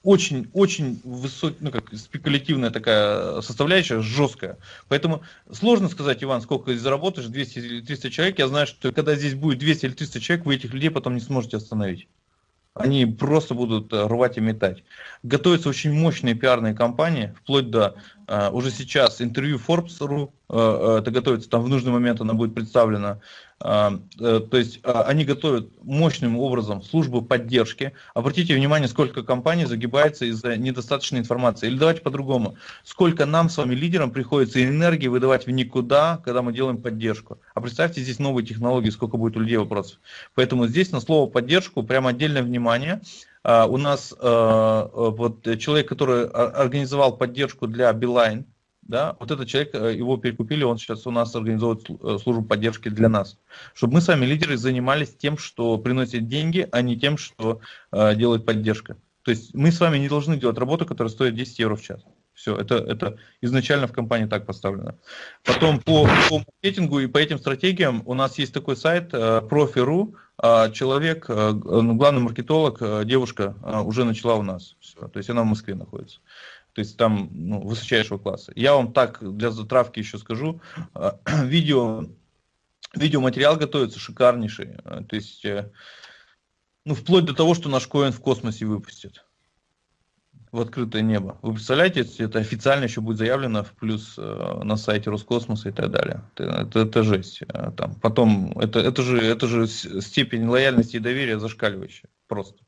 очень, очень высокая, ну, как спекулятивная такая составляющая, жесткая. Поэтому сложно сказать, Иван, сколько заработаешь, 200 или 300 человек. Я знаю, что когда здесь будет 200 или 300 человек, вы этих людей потом не сможете остановить. Они просто будут э, рвать и метать. Готовятся очень мощные пиарные кампании, вплоть до uh, уже сейчас интервью Forbes.ru, uh, это готовится, там в нужный момент она будет представлена э, то есть а, они готовят мощным образом службу поддержки. Обратите внимание, сколько компаний загибается из-за недостаточной информации. Или давайте по-другому. Сколько нам с вами, лидерам, приходится энергии выдавать в никуда, когда мы делаем поддержку. А представьте здесь новые технологии, сколько будет у людей вопросов. Поэтому здесь на слово поддержку прямо отдельное внимание. А, у нас вот человек, который организовал поддержку для Билайн, да, вот этот человек, э, его перекупили, он сейчас у нас организует э, службу поддержки для нас. Чтобы мы сами, лидеры, занимались тем, что приносит деньги, а не тем, что э, делает поддержка. То есть мы с вами не должны делать работу, которая стоит 10 евро в час. Все, это, это изначально в компании так поставлено. Потом по, по маркетингу и по этим стратегиям у нас есть такой сайт э, Profi.ru, а человек, а, ну, главный маркетолог, а, девушка, уже начала у нас. Все. То есть она в Москве находится. То есть там ну, высочайшего класса. Я вам так для затравки еще скажу. [clears throat] Видео, видеоматериал готовится шикарнейший. То есть, э, ну, вплоть до того, что наш коин в космосе выпустит в открытое небо. Вы представляете, это официально еще будет заявлено в плюс э, на сайте Роскосмоса и так далее. Это, это, это жесть. Э, там, потом, это, это, же, это же степень лояльности и доверия зашкаливающая. Просто.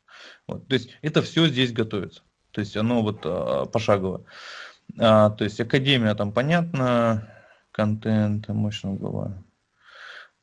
Вот. То есть это все здесь готовится. То есть оно вот э, пошагово. А, то есть академия там понятно, контент, мощного голова.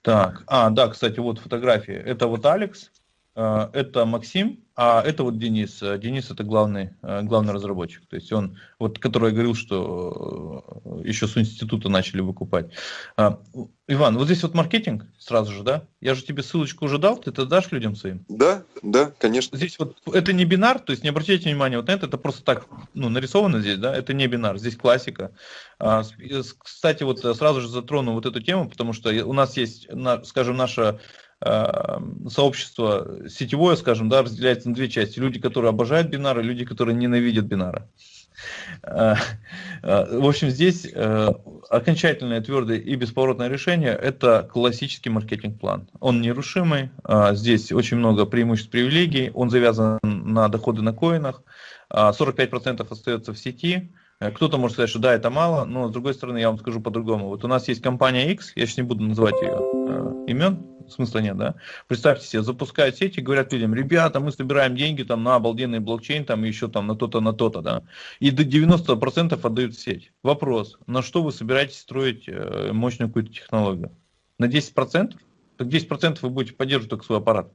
Так, а, да, кстати, вот фотографии. Это вот Алекс, это Максим, а это вот Денис. Э, Денис это главный, э, главный разработчик. То есть он, вот который я говорил, что еще с института начали выкупать. Иван, вот здесь вот маркетинг сразу же, да? Я же тебе ссылочку уже дал, ты это дашь людям своим? Да, да, конечно. Здесь вот это не бинар, то есть не обращайте внимания вот на это, это просто так ну, нарисовано здесь, да, это не бинар, здесь классика. Кстати, вот сразу же затрону вот эту тему, потому что у нас есть, скажем, наша Э, сообщество сетевое, скажем, да, разделяется на две части. Люди, которые обожают бинары, люди, которые ненавидят бинары. Э, э, в общем, здесь окончательное, твердое и бесповоротное решение – это классический маркетинг-план. Он нерушимый, здесь очень много преимуществ, привилегий, он завязан на доходы на коинах, 45% остается в сети, кто-то может сказать, что да, это мало, но с другой стороны, я вам скажу по-другому. Вот у нас есть компания X, я сейчас не буду называть ее имен, смысла нет, да? Представьте себе, запускают сети, говорят людям, ребята, мы собираем деньги там на обалденный блокчейн, там еще там на то-то, на то-то, да? И до 90% отдают в сеть. Вопрос, на что вы собираетесь строить э, мощную какую-то технологию? На 10%? Так 10% вы будете поддерживать только свой аппарат.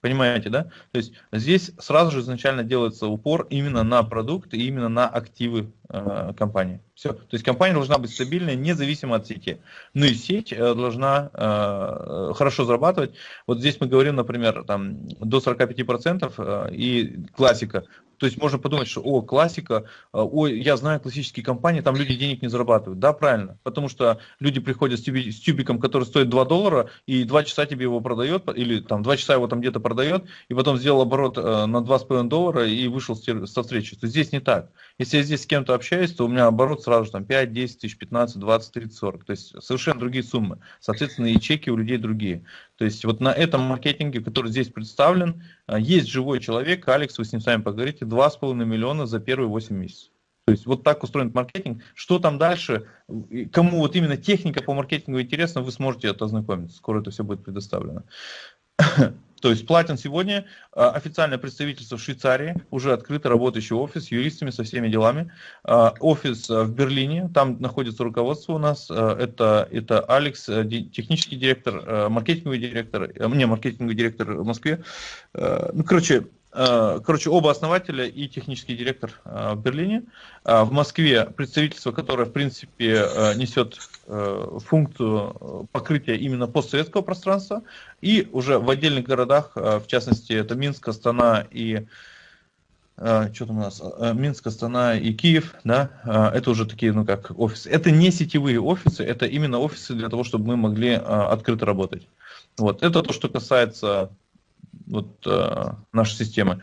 Понимаете, да? То есть здесь сразу же изначально делается упор именно на продукт и именно на активы э, компании. Все. То есть компания должна быть стабильной, независимо от сети. Ну и сеть э, должна э, хорошо зарабатывать. Вот здесь мы говорим, например, там, до 45% э, и классика. То есть можно подумать, что о, классика, э, ой, я знаю классические компании, там люди денег не зарабатывают. Да, правильно. Потому что люди приходят с, тюби, с тюбиком, который стоит 2 доллара, и 2 часа тебе его продает, или там 2 часа его там где-то продает, и потом сделал оборот э, на 2,5 доллара и вышел со встречи. То есть здесь не так. Если я здесь с кем-то общаюсь, то у меня оборот сразу там 5, 10 тысяч, 15, 20, 30, 40. То есть совершенно другие суммы. Соответственно, и чеки у людей другие. То есть вот на этом маркетинге, который здесь представлен, а, есть живой человек, Алекс, вы с ним сами поговорите, 2,5 миллиона за первые 8 месяцев. То есть вот так устроен маркетинг. Что там дальше, кому вот именно техника по маркетингу интересна, вы сможете это ознакомиться. Скоро это все будет предоставлено. То есть платен сегодня а, официальное представительство в Швейцарии, уже открытый работающий офис с юристами, со всеми делами. А, офис а, в Берлине, там находится руководство у нас. Это, это Алекс, технический директор, маркетинговый директор, не, маркетинговый директор в Москве. Ну, короче, Э, короче, оба основателя и технический директор э, в Берлине. Э, в Москве представительство, которое, в принципе, несет функцию покрытия именно постсоветского пространства. И уже в отдельных городах, в частности, это Минск, Астана и что там у нас, Минск, Астана и Киев, да, это уже такие, ну как, офисы. Это не сетевые офисы, это именно офисы для того, чтобы мы могли открыто работать. Вот, это то, что касается вот, э, нашей системы.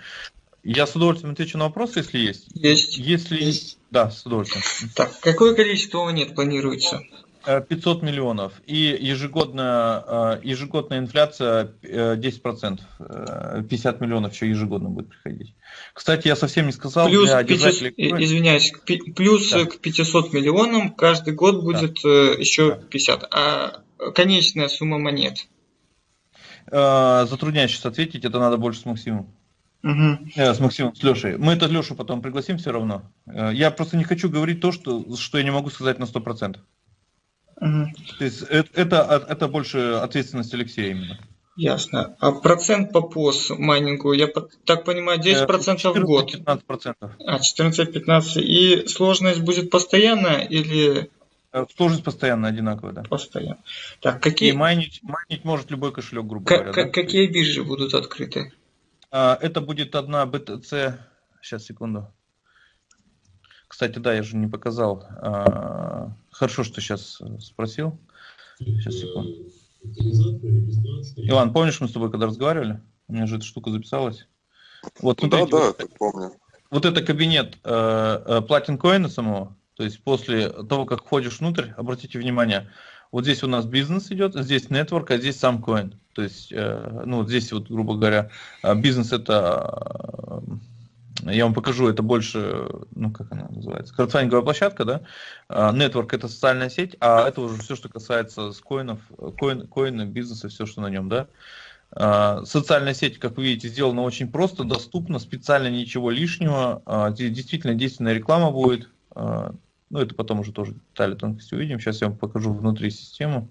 Я с удовольствием отвечу на вопросы, если есть. Есть. Если... Есть. Да, с удовольствием. Так, какое количество монет планируется? 500 э, миллионов. И ежегодная, э, ежегодная инфляция 10%. Э, 50 миллионов еще ежегодно будет приходить. Кстати, я совсем не сказал, плюс для 500, Извиняюсь, плюс да. к 500 миллионам каждый год будет да. еще 50. А конечная сумма монет? Э, затрудняюсь сейчас ответить, это надо больше с Максимом. Угу. Э, с Максимом, с Лешей. Мы это Лешу потом пригласим все равно. Э, я просто не хочу говорить то, что, что я не могу сказать на 100%. Угу. То есть это, это, это больше ответственность Алексея именно. Ясно. А процент по ПОС майнингу, я так понимаю, 10% 14, в год? 15%. А, 14-15. И сложность будет постоянная или сложность постоянно одинаковая, да. Постоянно. Так, какие... И майнить, майнить может любой кошелек, грубо как, говоря. да? Какие биржи будут открыты? А, это будет одна BTC... Сейчас, секунду. Кстати, да, я же не показал. А, хорошо, что сейчас спросил. Сейчас, секунду. Иван, помнишь, мы с тобой когда разговаривали? У меня же эта штука записалась. Вот, смотрите, да, да, вот, помню. Вот это кабинет э, э, Platin Coin самого. То есть после того, как входишь внутрь, обратите внимание, вот здесь у нас бизнес идет, здесь network, а здесь сам coin. То есть, э, ну, здесь вот, грубо говоря, э, бизнес это, э, я вам покажу, это больше, ну, как она называется, краудфандинговая площадка, да, network это социальная сеть, а это уже все, что касается с коинов, коин, коина, бизнеса, все, что на нем, да. Социальная сеть, как вы видите, сделана очень просто, доступно, специально ничего лишнего. Действительно действенная реклама будет. Ну, это потом уже тоже детали тонкости увидим. Сейчас я вам покажу внутри систему.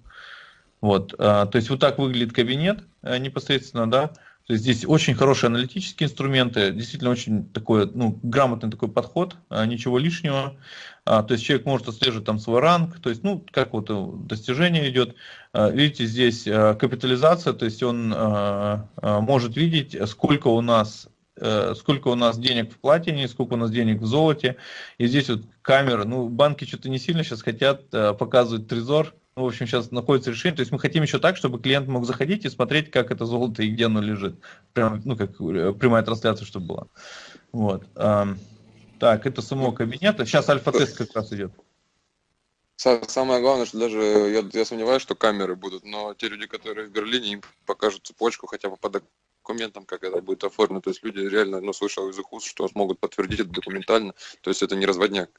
Вот, а, то есть вот так выглядит кабинет а, непосредственно, да. То есть здесь очень хорошие аналитические инструменты, действительно очень такой, ну, грамотный такой подход, а, ничего лишнего. То есть человек может отслеживать там свой ранг, то есть, ну, как вот достижение идет. Видите, здесь капитализация, то есть он может видеть, сколько у нас Э, сколько у нас денег в платине, сколько у нас денег в золоте. И здесь вот камера, ну, банки что-то не сильно сейчас хотят э, показывать трезор. Ну, в общем, сейчас находится решение. То есть мы хотим еще так, чтобы клиент мог заходить и смотреть, как это золото и где оно лежит. Прям, ну, как э, прямая трансляция, чтобы была. Вот. Так, это самого кабинета. Сейчас альфа-тест как раз идет. Самое главное, что даже я, я сомневаюсь, что камеры будут, но те люди, которые в Берлине, им покажут цепочку хотя бы под документам, как это будет оформлено. То есть люди реально, ну, слышал из их уст, что смогут подтвердить это документально. То есть это не разводняк.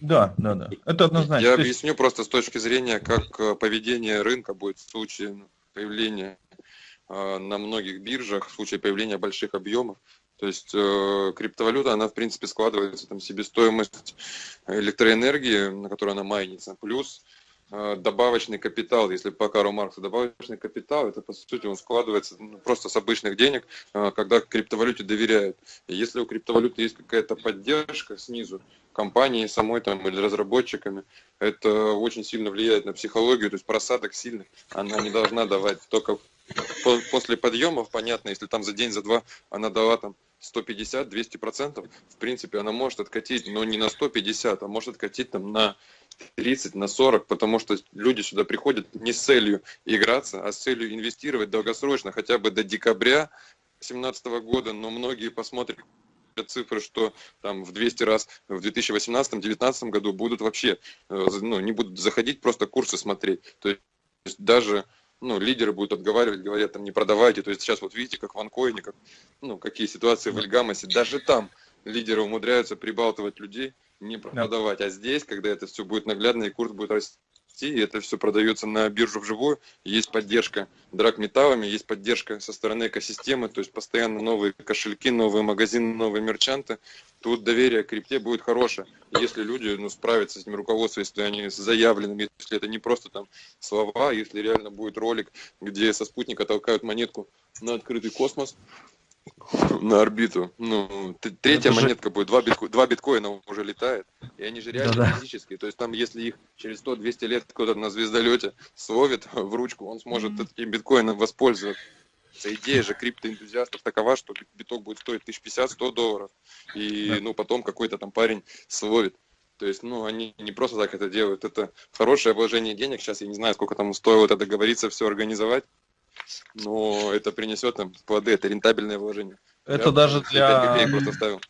Да, да, да. Это однозначно. Я объясню просто с точки зрения, как э, поведение рынка будет в случае ну, появления э, на многих биржах, в случае появления больших объемов. То есть э, криптовалюта, она в принципе складывается там себестоимость электроэнергии, на которой она майнится, плюс добавочный капитал, если по Кару Марксу добавочный капитал, это по сути он складывается ну, просто с обычных денег, э, когда криптовалюте доверяют. И если у криптовалюты есть какая-то поддержка снизу, компании самой там или разработчиками, это очень сильно влияет на психологию, то есть просадок сильных она не должна давать только после подъемов, понятно, если там за день, за два она дала там 150-200 процентов, в принципе, она может откатить, но не на 150, а может откатить там на 30 на 40, потому что люди сюда приходят не с целью играться, а с целью инвестировать долгосрочно, хотя бы до декабря 2017 года, но многие посмотрят цифры, что там в 200 раз в 2018-2019 году будут вообще, э, ну, не будут заходить, просто курсы смотреть. То есть даже ну, лидеры будут отговаривать, говорят, там, не продавайте. То есть сейчас вот видите, как в Анкоине, как, ну, какие ситуации в Эльгамасе. Даже там лидеры умудряются прибалтывать людей, не продавать. Да. А здесь, когда это все будет наглядно и курс будет расти, и это все продается на биржу вживую, есть поддержка драгметаллами, есть поддержка со стороны экосистемы, то есть постоянно новые кошельки, новые магазины, новые мерчанты. Тут доверие к крипте будет хорошее. Если люди ну, справятся с этим руководством, если они заявлены, если это не просто там слова, если реально будет ролик, где со спутника толкают монетку на открытый космос, на орбиту. Ну, третья Это монетка же... будет, два, битко... два биткоина уже летает, и они же реально Да-да. физические. То есть там, если их через 100-200 лет кто-то на звездолете словит в ручку, он сможет mm-hmm. этим биткоином воспользоваться. Идея же криптоэнтузиастов такова, что биток будет стоить 1050-100 долларов, и да. ну потом какой-то там парень словит. То есть, ну, они не просто так это делают. Это хорошее вложение денег. Сейчас я не знаю, сколько там стоило это договориться, все организовать но это принесет нам плоды, это рентабельное вложение. Это Я даже для... просто ставил.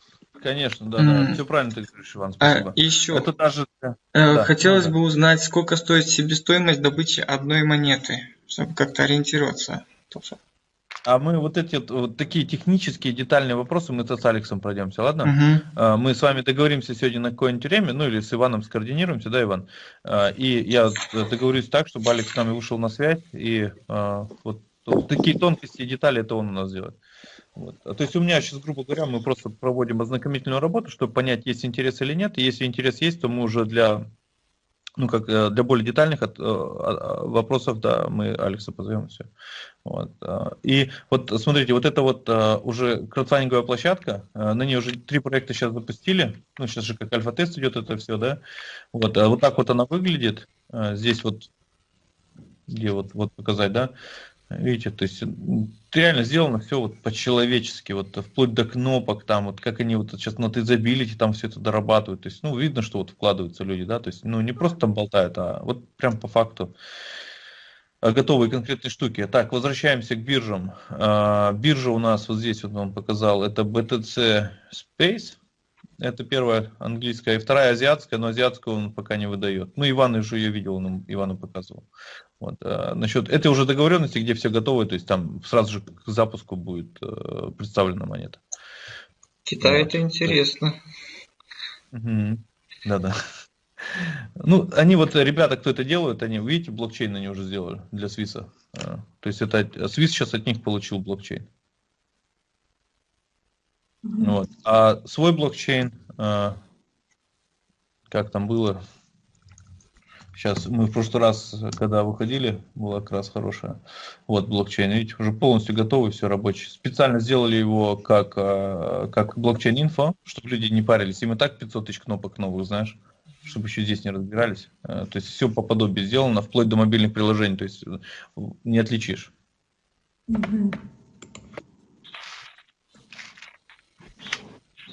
Конечно, да, mm. да, все правильно ты говоришь, Иван, а, спасибо. А, еще, это даже... Э, да, хотелось да. бы узнать, сколько стоит себестоимость добычи одной монеты, чтобы как-то ориентироваться тоже. А мы вот эти вот такие технические детальные вопросы мы с Алексом пройдемся, ладно? Угу. Мы с вами договоримся сегодня на какое-нибудь время, ну или с Иваном скоординируемся, да, Иван? А, и я договорюсь так, чтобы Алекс с нами вышел на связь, и а, вот такие тонкости и детали это он у нас делает. Вот. То есть у меня сейчас, грубо говоря, мы просто проводим ознакомительную работу, чтобы понять, есть интерес или нет. И если интерес есть, то мы уже для ну, как э, для более детальных от, э, вопросов, да, мы Алекса позовем, все. Вот. Э, и вот смотрите, вот это вот уже краудфандинговая площадка, на ней уже три проекта сейчас запустили, ну, сейчас же как альфа-тест идет это все, да, вот, вот так вот она выглядит, здесь вот, где вот, вот показать, да, Видите, то есть реально сделано все вот по-человечески, вот вплоть до кнопок, там вот как они вот сейчас на тезабилити там все это дорабатывают. То есть, ну, видно, что вот вкладываются люди, да, то есть, ну, не просто там болтают, а вот прям по факту. а, готовые конкретные штуки. Так, возвращаемся к биржам. А, биржа у нас вот здесь вот вам показал, это BTC Space. Это первая английская, и вторая азиатская, но азиатскую он пока не выдает. Ну, Иван уже ее видел, он Ивану показывал. Вот. А, насчет этой уже договоренности, где все готовы, то есть там сразу же к запуску будет э, представлена монета. Китай вот. это интересно. Да-да. Ну, они вот, ребята, кто это делают, они, видите, блокчейн они уже сделали для Свиса. А, то есть это Свис сейчас от них получил блокчейн. Вот. А свой блокчейн, а, как там было, сейчас мы в прошлый раз, когда выходили, была как раз хорошая. Вот блокчейн, видите, уже полностью готовый, все рабочий. Специально сделали его как, а, как блокчейн-инфо, чтобы люди не парились. Им и так 500 тысяч кнопок новых, знаешь чтобы еще здесь не разбирались. То есть все по подобию сделано, вплоть до мобильных приложений, то есть не отличишь. Mm-hmm.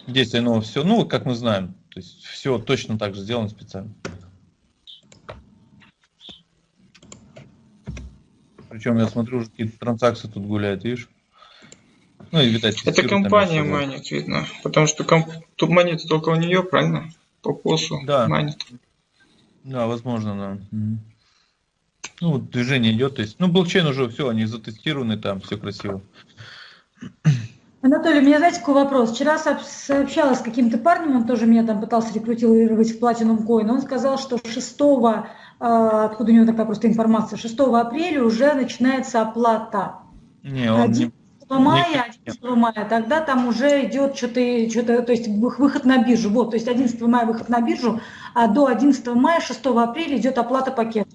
Здесь оно все, ну, как мы знаем, то есть все точно так же сделано специально. Причем я смотрю, уже какие-то транзакции тут гуляют, видишь? Ну, и, видать, Это компания манит, видно. Потому что комп... тут монеты только у нее, правильно? По косу да. манит. Да, возможно, да. Ну, вот движение идет, то есть, ну, блокчейн уже все, они затестированы, там все красиво. Анатолий, у меня, знаете, какой вопрос? Вчера сообщалась с каким-то парнем, он тоже меня там пытался рекрутировать в Platinum Coin. Он сказал, что 6, а, откуда у него такая просто информация, 6 апреля уже начинается оплата. Не, он 11 не... мая, 11 мая, тогда там уже идет что-то, что-то, то есть выход на биржу. Вот, то есть 11 мая выход на биржу, а до 11 мая, 6 апреля идет оплата пакета.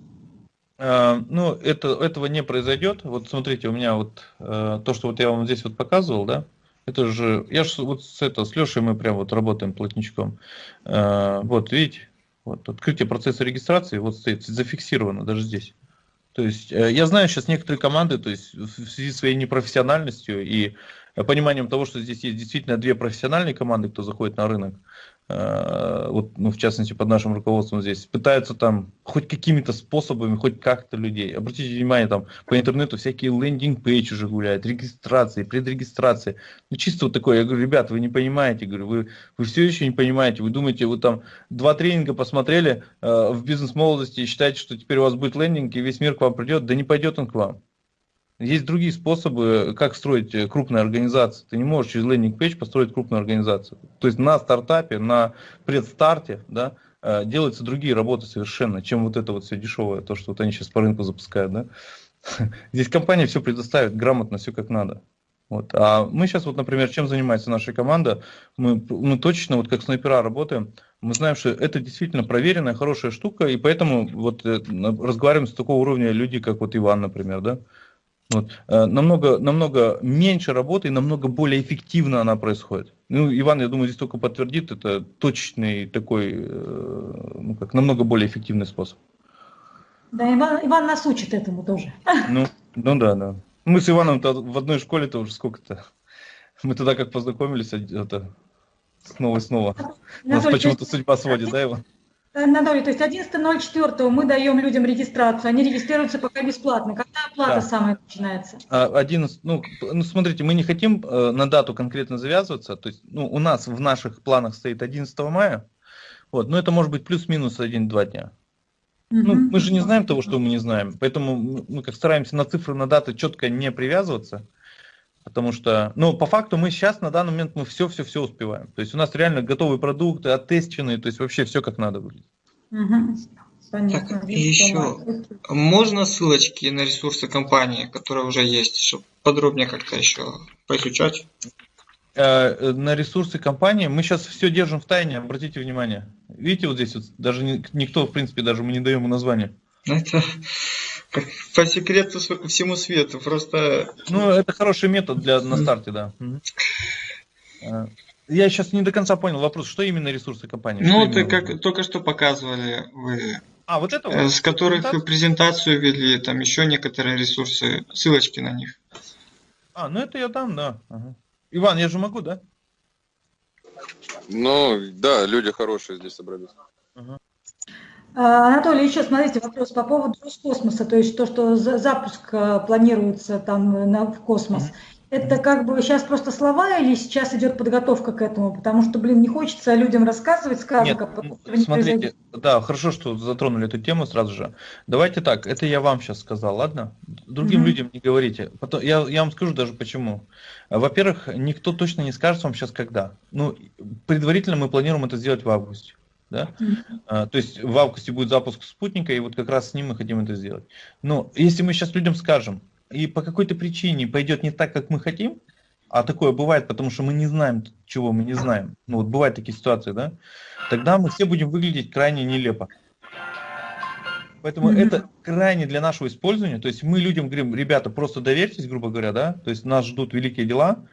Uh, ну, это, этого не произойдет. Вот смотрите, у меня вот uh, то, что вот я вам здесь вот показывал, да, это же, я же вот с, это, с Лешей мы прям вот работаем плотничком. Э, вот, видите, вот открытие процесса регистрации вот стоит зафиксировано даже здесь. То есть э, я знаю сейчас некоторые команды, то есть в связи с своей непрофессиональностью и пониманием того, что здесь есть действительно две профессиональные команды, кто заходит на рынок, вот, ну, в частности, под нашим руководством здесь, пытаются там хоть какими-то способами, хоть как-то людей. Обратите внимание, там по интернету всякие лендинг-пейдж уже гуляют, регистрации, предрегистрации. Ну, чисто вот такое, я говорю, ребят, вы не понимаете, говорю, вы, вы все еще не понимаете, вы думаете, вы там два тренинга посмотрели э, в бизнес-молодости и считаете, что теперь у вас будет лендинг и весь мир к вам придет, да не пойдет он к вам. Есть другие способы, как строить э, крупные организации. Ты не можешь через лендинг-пейдж построить крупную организацию. То есть на стартапе, на предстарте да, э, делаются другие работы совершенно, чем вот это вот все дешевое, то, что вот они сейчас по рынку запускают. Да? [laughs] Здесь компания все предоставит грамотно, все как надо. Вот. А мы сейчас, вот, например, чем занимается наша команда, мы, мы точно, вот как снайпера работаем, мы знаем, что это действительно проверенная, хорошая штука, и поэтому вот э, разговариваем с такого уровня люди, как вот Иван, например, да, вот. Э, намного, намного меньше работы и намного более эффективно она происходит. Ну, Иван, я думаю, здесь только подтвердит, это точный такой, э, ну, как намного более эффективный способ. Да, Иван, Иван нас учит этому тоже. Ну, ну да, да. Мы с Иваном в одной школе-то уже сколько-то. Мы тогда как познакомились, это, снова и снова. Нас почему-то судьба сводит, да, Иван? Анатолий, то есть 11.04 мы даем людям регистрацию, они регистрируются пока бесплатно. Когда оплата да. самая начинается? 11, а, ну, ну, смотрите, мы не хотим э, на дату конкретно завязываться, то есть ну, у нас в наших планах стоит 11 мая, вот, но это может быть плюс-минус 1-2 дня. Ну, мы же не знаем того, что мы не знаем, поэтому мы как стараемся на цифры, на даты четко не привязываться. Потому что, ну, по факту мы сейчас, на данный момент, мы все-все-все успеваем. То есть у нас реально готовые продукты, оттестенные, то есть вообще все как надо выглядит. Угу. Понятно. Так, и еще, можно ссылочки на ресурсы компании, которые уже есть, чтобы подробнее как-то еще поизучать? Э, на ресурсы компании мы сейчас все держим в тайне, обратите внимание. Видите, вот здесь вот даже никто, в принципе, даже мы не даем название. Это по секрету всему свету, просто... Ну, это хороший метод для на старте, да. Э, я сейчас не до конца понял вопрос, что именно ресурсы компании? Ну, ты как только что показывали вы. А, вот это вот? С которых вы презентацию вели, там еще некоторые ресурсы, ссылочки на них. А, ну это я дам, да. Ага. Иван, я же могу, да? Ну, да, люди хорошие здесь собрались. Ага. А, Анатолий, еще смотрите, вопрос по поводу Роскосмоса, то есть то, что запуск э, планируется там на, в космос. Это как бы сейчас просто слова или сейчас идет подготовка к этому? Потому что, блин, не хочется людям рассказывать сказок, Нет, а потом смотрите, произойдет. да, хорошо, что затронули эту тему сразу же. Давайте так, это я вам сейчас сказал, ладно? Другим угу. людям не говорите. Потом, я, я вам скажу даже почему. Во-первых, никто точно не скажет вам сейчас когда. Ну, предварительно мы планируем это сделать в августе. Да? Mm-hmm. То есть в августе будет запуск спутника, и вот как раз с ним мы хотим это сделать. Но если мы сейчас людям скажем, и по какой-то причине пойдет не так, как мы хотим, а такое бывает, потому что мы не знаем, чего мы не знаем. Ну вот бывают такие ситуации, да? Тогда мы все будем выглядеть крайне нелепо. Поэтому mm-hmm. это крайне для нашего использования. То есть мы людям говорим, ребята, просто доверьтесь, грубо говоря, да, то есть нас ждут великие дела.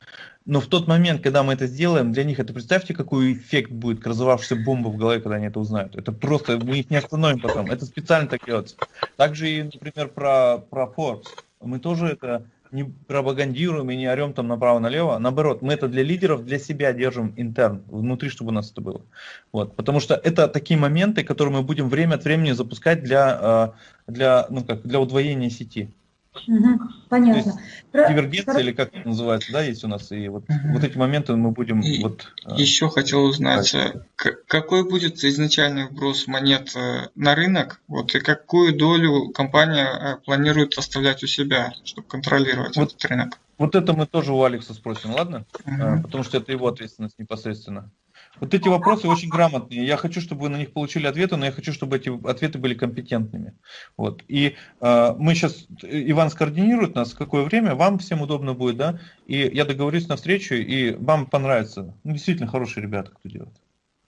Но в тот момент, когда мы это сделаем, для них это представьте, какой эффект будет разорвавшаяся бомба в голове, когда они это узнают. Это просто, мы их не остановим потом. Это специально так делается. Также и, например, про, про Forbes. Мы тоже это не пропагандируем и не орем там направо-налево. Наоборот, мы это для лидеров, для себя держим интерн, внутри, чтобы у нас это было. Вот, потому что это такие моменты, которые мы будем время от времени запускать для, э, для, ну, как, для удвоения сети. Угу, понятно. Про... Дивергенция Про... или как это называется, да, есть у нас. И вот, угу. вот эти моменты мы будем... И вот, э, еще хотел узнать, э, какой будет изначальный вброс монет э, на рынок, вот, и какую долю компания планирует оставлять у себя, чтобы контролировать вот, этот рынок? Вот это мы тоже у Алекса спросим, ладно? Угу. Потому что это его ответственность непосредственно. Вот эти вопросы очень грамотные. Я хочу, чтобы вы на них получили ответы, но я хочу, чтобы эти ответы были компетентными. Вот. И э, мы сейчас, Иван скоординирует нас, какое время, вам всем удобно будет, да, и я договорюсь на встречу, и вам понравится. Ну, действительно хорошие ребята, кто делает.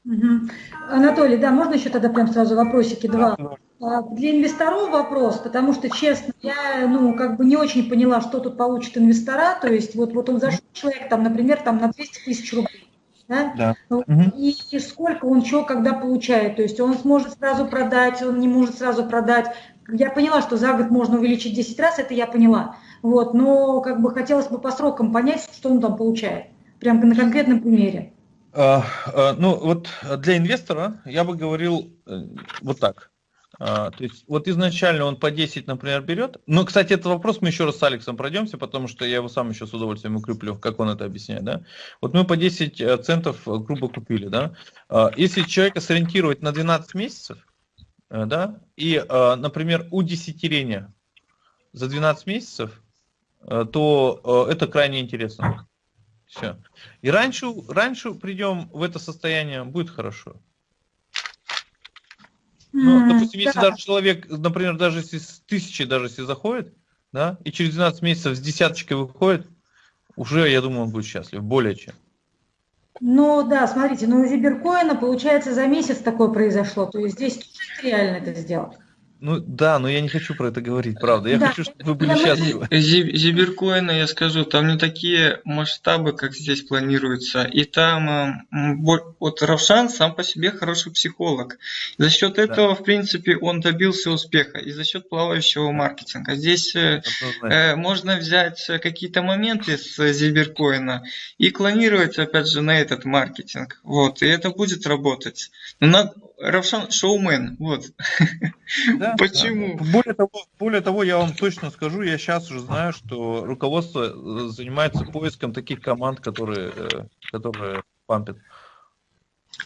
Угу. Анатолий, да, можно еще тогда прям сразу вопросики два? Да, Для инвесторов вопрос, потому что, честно, я, ну, как бы не очень поняла, что тут получит инвестора, то есть вот, вот он зашел человек, там, например, там на 200 тысяч рублей, да? Да. И, и сколько он чего когда получает. То есть он сможет сразу продать, он не может сразу продать. Я поняла, что за год можно увеличить 10 раз, это я поняла. Вот, но как бы хотелось бы по срокам понять, что он там получает. Прям на конкретном примере. А, а, ну вот для инвестора я бы говорил э, вот так. А, то есть вот изначально он по 10, например, берет. Ну, кстати, этот вопрос мы еще раз с Алексом пройдемся, потому что я его сам еще с удовольствием укреплю, как он это объясняет. Да? Вот мы по 10 э, центов э, грубо купили. Да? А, если человека сориентировать на 12 месяцев, э, да, и, например, удесятерение за 12 месяцев, то это крайне интересно. Все. И раньше, раньше придем в это состояние, будет хорошо. Ну, допустим, если да. даже человек, например, даже если с тысячи даже если заходит, да, и через 12 месяцев с десяточкой выходит, уже, я думаю, он будет счастлив, более чем. Ну да, смотрите, ну у Зиберкоина, получается, за месяц такое произошло, то есть здесь реально это сделать. Ну да, но я не хочу про это говорить, правда. Я да. хочу, чтобы вы были счастливы. Зиберкоина, я скажу, там не такие масштабы, как здесь планируется. И там э, вот Равшан сам по себе хороший психолог. За счет этого, да. в принципе, он добился успеха. И за счет плавающего маркетинга. Здесь э, э можно взять какие-то моменты с Зиберкоина и клонировать, опять же, на этот маркетинг. Вот, и это будет работать. Но надо Равшан шоумен, вот. Да, Почему? Да. Более, того, более того, я вам точно скажу, я сейчас уже знаю, что руководство э, занимается поиском таких команд, которые, э, которые пампят.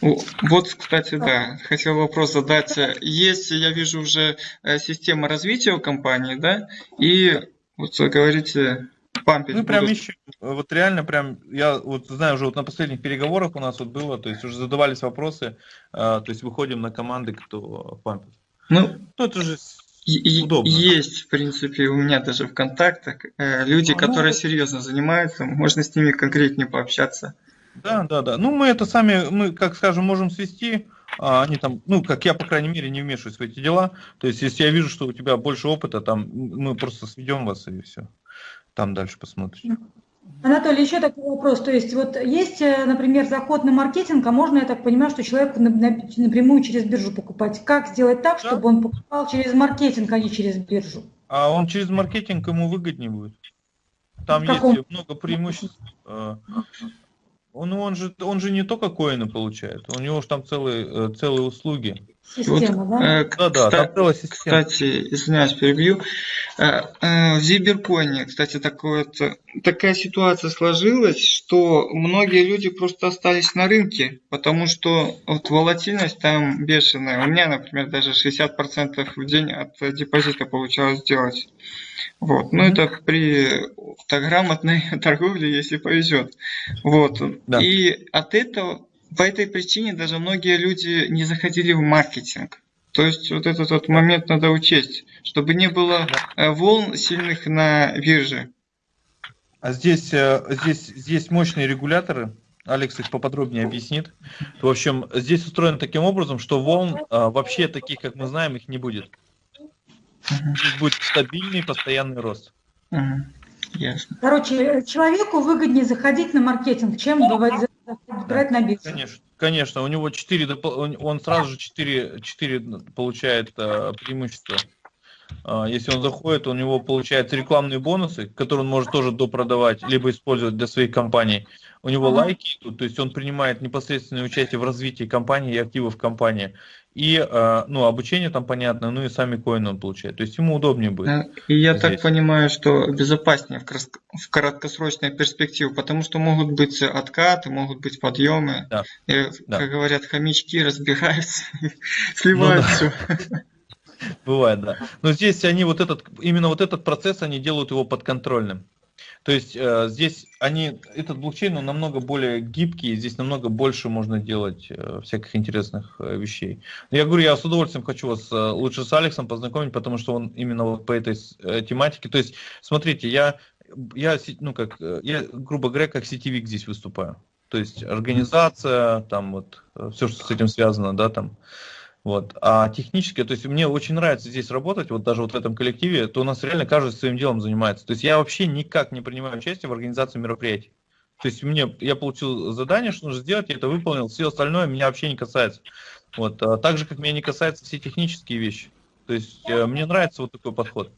Вот, кстати, да, хотел вопрос задать. Есть, я вижу, уже э, система развития у компании, да, и вот вы говорите, пампить. Ну, прям будут. ищем. Вот реально прям, я вот знаю, уже вот на последних переговорах у нас вот было, то есть уже задавались вопросы, а, то есть выходим на команды, кто пампит. Ну, ну это же удобно. Есть, в принципе, у меня даже в контактах э, люди, а, которые ну, серьезно занимаются, можно с ними конкретнее пообщаться. Да, да, да. Ну, мы это сами, мы, как скажем, можем свести, а они там, ну, как я, по крайней мере, не вмешиваюсь в эти дела. То есть, если я вижу, что у тебя больше опыта, там, мы просто сведем вас и все там дальше посмотрите. Анатолий, еще такой вопрос. То есть вот есть, э, например, заход на маркетинг, а можно, я так понимаю, что человек напрямую через биржу покупать. Как сделать так, да. чтобы он покупал через маркетинг, а не через биржу? А он через маркетинг ему выгоднее будет. Там есть много преимуществ. Э, он, он, же, он же не только коины получает, у него же там целые, э, целые услуги система, вот, да? Э, да, да, кстати, там система. Кстати, извиняюсь, перебью. Э, э, в Зиберконе, кстати, такое такая ситуация сложилась, что многие люди просто остались на рынке, потому что вот волатильность там бешеная. У меня, например, даже 60% в день от депозита получалось сделать. Вот. Но mm-hmm. это при так, грамотной [laughs] торговле, если повезет. Вот. Да. И от этого, по этой причине даже многие люди не заходили в маркетинг. То есть вот этот вот момент надо учесть, чтобы не было э, волн сильных на бирже. А здесь, э, здесь, здесь мощные регуляторы, Алекс их поподробнее объяснит. В общем, здесь устроено таким образом, что волн а, вообще таких, как мы знаем, их не будет. Здесь будет стабильный постоянный рост. Ясно. Короче, человеку выгоднее заходить на маркетинг, чем брать да, на биржу. Конечно, конечно, у него 4, он сразу же 4, 4 получает э, преимущества. А, если он заходит, у него получается рекламные бонусы, которые он может тоже допродавать, либо использовать для своих компаний. У него лайки идут, то есть он принимает непосредственное участие в развитии компании и активов компании. И а, ну, обучение там понятно, ну и сами коины он получает. То есть ему удобнее будет. Э, и я здесь. так понимаю, что безопаснее в краткосрочной перспективе, потому что могут быть откаты, могут быть подъемы. Да. И, да. как говорят, хомячки разбираются, сливают [laughs] ну, все. [laughs] Бывает, да. Но здесь они вот этот, именно вот этот процесс, они делают его подконтрольным. То есть э, здесь они, этот блокчейн, он намного более гибкий, здесь намного больше можно делать э, всяких интересных э, вещей. Но я говорю, я с удовольствием хочу вас э, лучше с Алексом познакомить, потому что он именно вот по этой э, тематике. То есть, смотрите, я, я, ну как, э, я, грубо говоря, как сетевик здесь выступаю. То есть организация, там вот, э, все, что с этим связано, да, там. Вот. А технически, то есть мне очень нравится здесь работать, вот даже вот в этом коллективе, то у нас реально каждый своим делом занимается. То есть я вообще никак не принимаю участие в организации мероприятий. То есть мне, я получил задание, что нужно сделать, я это выполнил, все остальное меня вообще не касается. Вот. А так же, как меня не касаются все технические вещи. То есть э, мне нравится вот такой подход.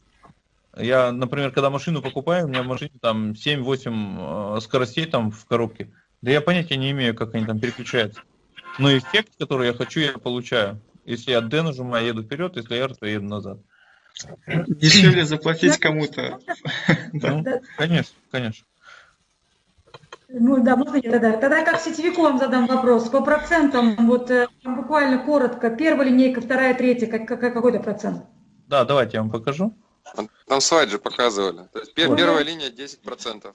Я, например, когда машину покупаю, у меня в машине там 7-8 э, скоростей там в коробке. Да я понятия не имею, как они там переключаются. Но эффект, который я хочу, я получаю. Если я D нажимаю, я еду вперед, если R, то я еду назад. Дешевле заплатить кому-то. [laughs] Ну, конечно, конечно. Ну да, можно я тогда? Тогда как сетевику вам задам вопрос. По процентам, вот э, буквально коротко, первая линейка, вторая, третья, как, как, какой-то процент? Да, давайте я вам покажу. Там слайд же показывали. То есть вот. первая линия 10%.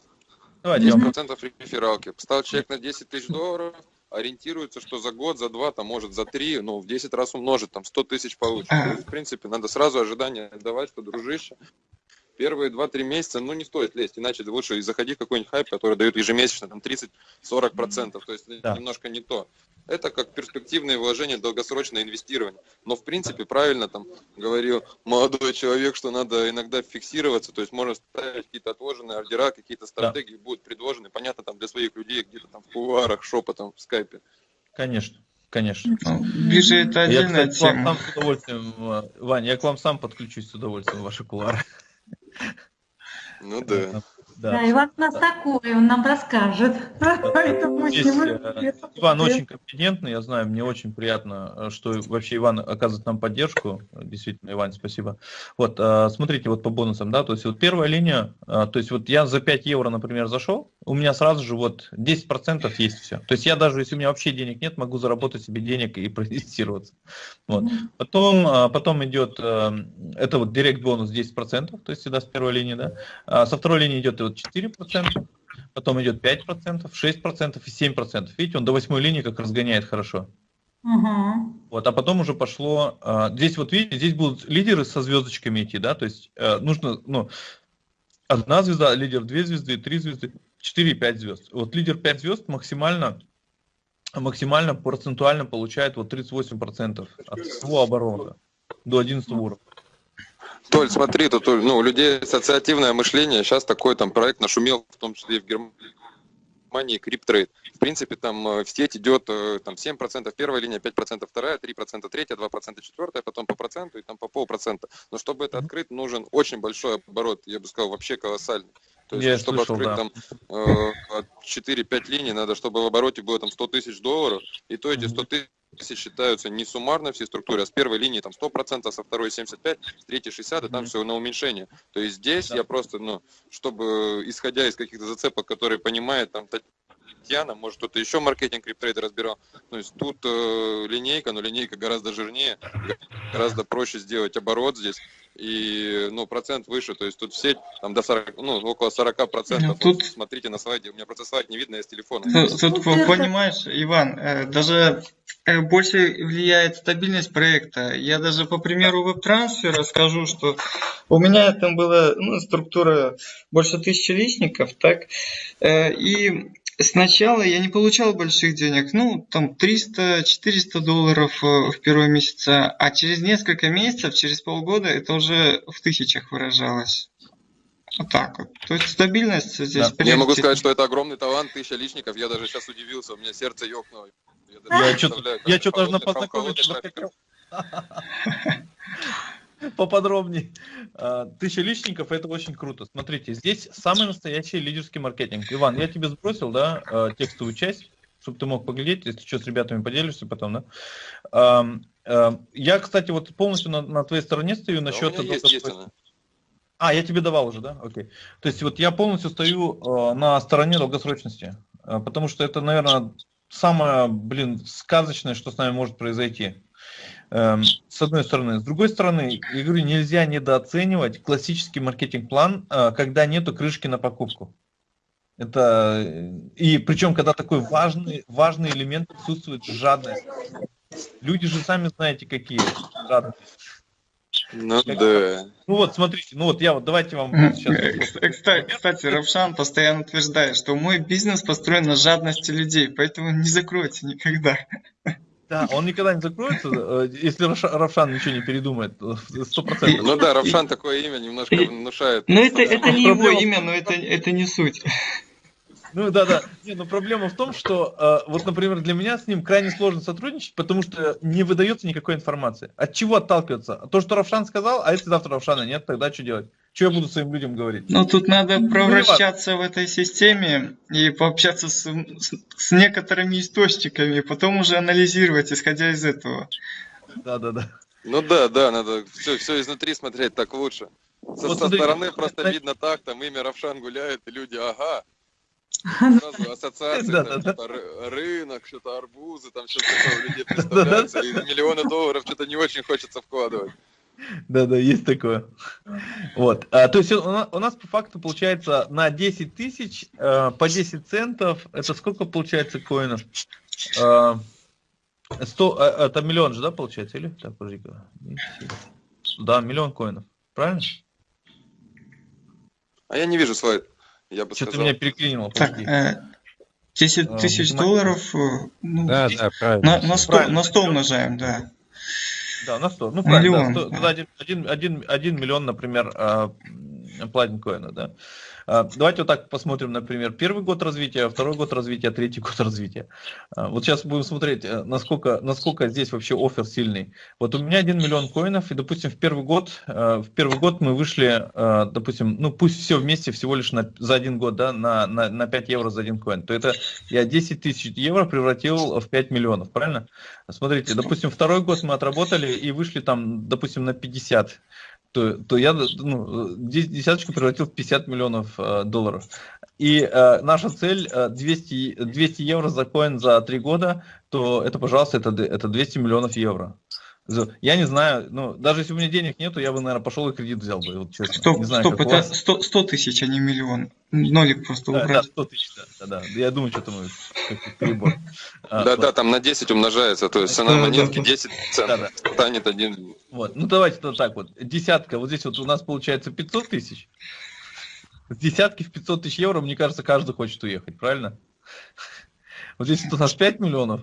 Давайте 10% рефералки. Поставил человек на 10 тысяч долларов, ориентируется, что за год, за два, там, может, за три, ну, в 10 раз умножит, там, 100 тысяч получит. То есть, в принципе, надо сразу ожидание давать, что, дружище, первые 2-3 месяца, ну, не стоит лезть, иначе лучше заходи в какой-нибудь хайп, который дает ежемесячно там 30-40%, то есть да. немножко не то. Это как перспективные вложения, долгосрочное инвестирование. Но, в принципе, правильно там говорил молодой человек, что надо иногда фиксироваться, то есть можно ставить какие-то отложенные ордера, какие-то стратегии да. будут предложены, понятно, там для своих людей где-то там в кулуарах, шепотом, в скайпе. Конечно. Конечно. Ближе это отдельная я, кстати, тема. Вам сам с удовольствием, Ваня, я к вам сам подключусь с удовольствием в ваши кулары. Ну да. Да, да Иван у нас такой, он нам расскажет. [laughs] Поэтому Здесь, э, Иван очень компетентный, я знаю, мне очень приятно, э, что вообще Иван оказывает нам поддержку. Действительно, Иван, спасибо. Вот, э, смотрите, вот по бонусам, да, то есть вот первая линия, то есть вот я за 5 евро, например, зашел, у меня сразу же вот 10% есть все. То есть я даже, если у меня вообще денег нет, могу заработать себе денег и протестироваться. Вот. Потом, потом идет, это вот директ бонус 10%, то есть всегда с первой линии, да. А со второй линии идет вот 4%, потом идет 5%, 6% и 7%. Видите, он до восьмой линии как разгоняет хорошо. Угу. Вот, а потом уже пошло, а, здесь вот видите, здесь будут лидеры со звездочками идти, да, то есть э, нужно, ну, одна звезда, лидер две звезды, три звезды, четыре, пять звезд. Вот лидер пять звезд максимально, максимально процентуально получает вот 38% от всего оборота до 11 уровня. Толь, смотри, тут ну, у людей ассоциативное мышление. Сейчас такой там проект нашумел, в том числе и в Германии, Cryp Trade. В принципе, там э, в сеть идет э, там, 7% первая линия, 5% вторая, 3% третья, 2% четвертая, потом по проценту и там по полпроцента. Но чтобы это открыть, нужен очень большой оборот, я бы сказал, вообще колоссальный. То есть, я чтобы слышал, открыть да. там э, 4-5 линий, надо, чтобы в обороте было там 100 тысяч долларов, и то эти 100 тысяч считаются не суммарно все структуры, а с первой линии там 100%, со второй 75%, с третьей 60%, и там все на уменьшение. То есть здесь да. я просто, ну, чтобы, исходя из каких-то зацепок, которые понимает там Татьяна, может кто-то еще маркетинг криптрейда разбирал. То есть тут э, линейка, но линейка гораздо жирнее, гораздо проще сделать оборот здесь и ну, процент выше, то есть тут все там до 40, ну, около 40 процентов. Тут... Вот, смотрите на слайде, у меня просто слайд не видно, я с телефона. Тут, тут понимаешь, Иван, э, даже э, больше влияет стабильность проекта. Я даже по примеру веб-трансфера скажу, что у меня там была ну, структура больше тысячи личников, так, э, и Сначала я не получал больших денег, ну, там 300-400 долларов э, в первые месяца, а через несколько месяцев, через полгода это уже в тысячах выражалось. Вот так вот. То есть стабильность здесь. Да. Я могу сказать, что это огромный талант, тысяча личников. Я даже сейчас удивился, у меня сердце ёкнуло. Я, я что-то я что даже на познакомиться [laughs] [laughs] поподробнее. А, тысяча личников, это очень круто. Смотрите, здесь самый настоящий лидерский маркетинг. Иван, я тебе сбросил, да, а, текстовую часть, чтобы ты мог поглядеть, если что, с ребятами поделишься потом, да. А, я, кстати, вот полностью на, на твоей стороне стою насчет... Да, есть, есть А, я тебе давал уже, да? Окей. То есть вот я полностью стою на стороне долгосрочности, потому что это, наверное, самое, блин, сказочное, что с нами может произойти. Эм, с одной стороны. С другой стороны, я говорю, нельзя недооценивать классический маркетинг-план, э, когда нету крышки на покупку. Это, э, и причем, когда такой важный, важный элемент присутствует, жадность. Люди же сами знаете, какие жадные. Ну как, да. Ну вот, смотрите, ну вот я вот, давайте вам сейчас... Кстати, кстати, Равшан постоянно утверждает, что мой бизнес построен на жадности людей, поэтому не закройте никогда. Да, он никогда не закроется, э, если Равшан ничего не передумает, сто процентов. Ну да, Равшан такое имя немножко внушает. Ну это, это не его имя, но это, это не суть. Ну да, да. Не, но проблема в том, что э, вот, например, для меня с ним крайне сложно сотрудничать, потому что не выдается никакой информации. От чего отталкиваться? То, что Равшан сказал, а если завтра Равшана нет, тогда что делать? Что я буду своим людям говорить? Ну, тут надо ну, провращаться в этой системе и пообщаться с, с, с некоторыми источниками, и потом уже анализировать, исходя из этого. Да, да, да. Ну да, да, надо все, все изнутри смотреть так лучше. Со, вот со стороны просто это... видно так, там имя Равшан гуляет, и люди, ага. Сразу [laughs] ассоциации, да, там, да, что-то да. рынок, что-то арбузы, там что-то такое у людей [laughs] представляется, и миллионы долларов что-то не очень хочется вкладывать. Да, да, есть такое. Вот. А, то есть у нас, у нас по факту получается на 10 тысяч э, по 10 центов. Это сколько получается коинов? Э, 100, э, это миллион же, да, получается? Или? Так, подожди Да, миллион коинов. Правильно? А я не вижу слайд. Я бы Что-то меня переклинило. Так, э, 10 а, тысяч э, долларов э, ну, да, да, правильно. на, на, 100, на 100 умножаем, да. Да, на 100. Ну, правильно, да, 100, 1, 1, 1, 1 миллион, например, а, платинкоина, да. А, давайте вот так посмотрим, например, первый год развития, второй год развития, третий год развития. А, вот сейчас будем смотреть, э, насколько, насколько здесь вообще офер сильный. Вот у меня 1 миллион коинов, и, допустим, в первый год, э, в первый год мы вышли, э, допустим, ну пусть все вместе всего лишь на, за один год, да, на, на, на 5 евро за один коин, то это я 10 тысяч евро превратил в 5 миллионов, правильно? Смотрите, допустим, второй год мы отработали и вышли там, допустим, на 50 то, то я ну, десяточку превратил в 50 миллионов э, долларов. И э, наша цель э, 200, 200 евро за коин за 3 года, то это, пожалуйста, это, это 200 миллионов евро. Я не знаю, ну, даже если у меня денег нету, я бы, наверное, пошел и кредит взял бы, вот честно. Стоп, не знаю, стоп, это 100, 100 тысяч, а не миллион. Нолик просто да, убрать. Да, 100 тысяч, да, да, да. Я думаю, что-то мы перебор. А, да, да, там на 10 умножается, то есть цена монетки 10 центов, станет один. Вот, ну давайте то так вот, десятка, вот здесь вот у нас получается 500 тысяч. С десятки в 500 тысяч евро, мне кажется, каждый хочет уехать, правильно? Вот здесь вот у нас 5 миллионов,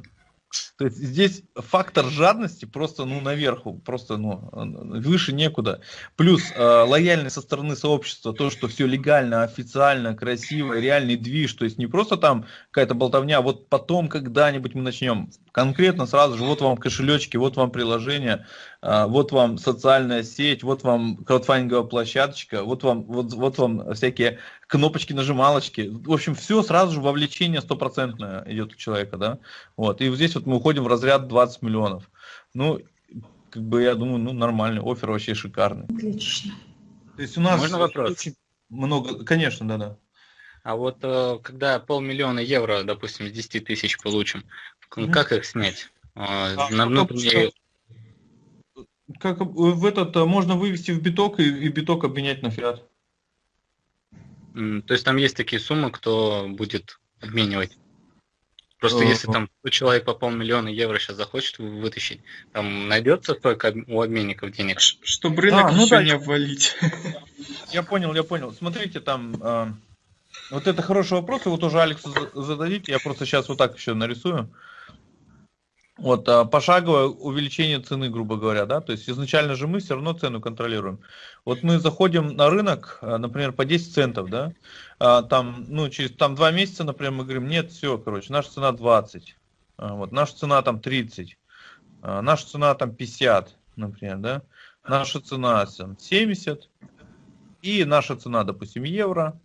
то есть здесь фактор жадности просто ну наверху, просто ну выше некуда. Плюс э, лояльность со стороны сообщества, то, что все легально, официально, красиво, реальный движ, то есть не просто там какая-то болтовня, а вот потом когда-нибудь мы начнем конкретно сразу же, вот вам кошелечки, вот вам приложение, э, вот вам социальная сеть, вот вам краудфандинговая площадочка, вот вам, вот, вот вам всякие кнопочки, нажималочки. В общем, все сразу же вовлечение стопроцентное идет у человека, да. Вот. И вот здесь вот мы уходим заходим в разряд 20 миллионов. Ну, как бы я думаю, ну нормальный, офер вообще шикарный. Отлично. То есть у нас Можно вопрос? очень много, конечно, да-да. А вот э, когда полмиллиона евро, допустим, с 10 тысяч получим, Мгм. как их снять? Э, А, На потом внутренней... Как э, в этот можно вывести в биток и, и биток обменять на фиат. То есть там есть такие суммы, кто будет обменивать? Просто если там человек по полмиллиона евро сейчас захочет вы- вытащить, там найдется столько об- у обменников денег? Чтобы рынок А, ну еще да. не обвалить. [laughs] Я понял, я понял. Смотрите, там э, вот это хороший вопрос, его тоже Алексу за- зададите. Я просто сейчас вот так еще нарисую. Вот а, пошаговое увеличение цены, грубо говоря, да, то есть изначально же мы все равно цену контролируем. Вот мы заходим на рынок, а, например, по 10 центов, да, а, там, ну, через там два месяца, например, мы говорим, нет, все, короче, наша цена 20, а, вот, наша цена там 30, а, наша цена там 50, например, да, наша цена там, 70, и наша цена, допустим, евро,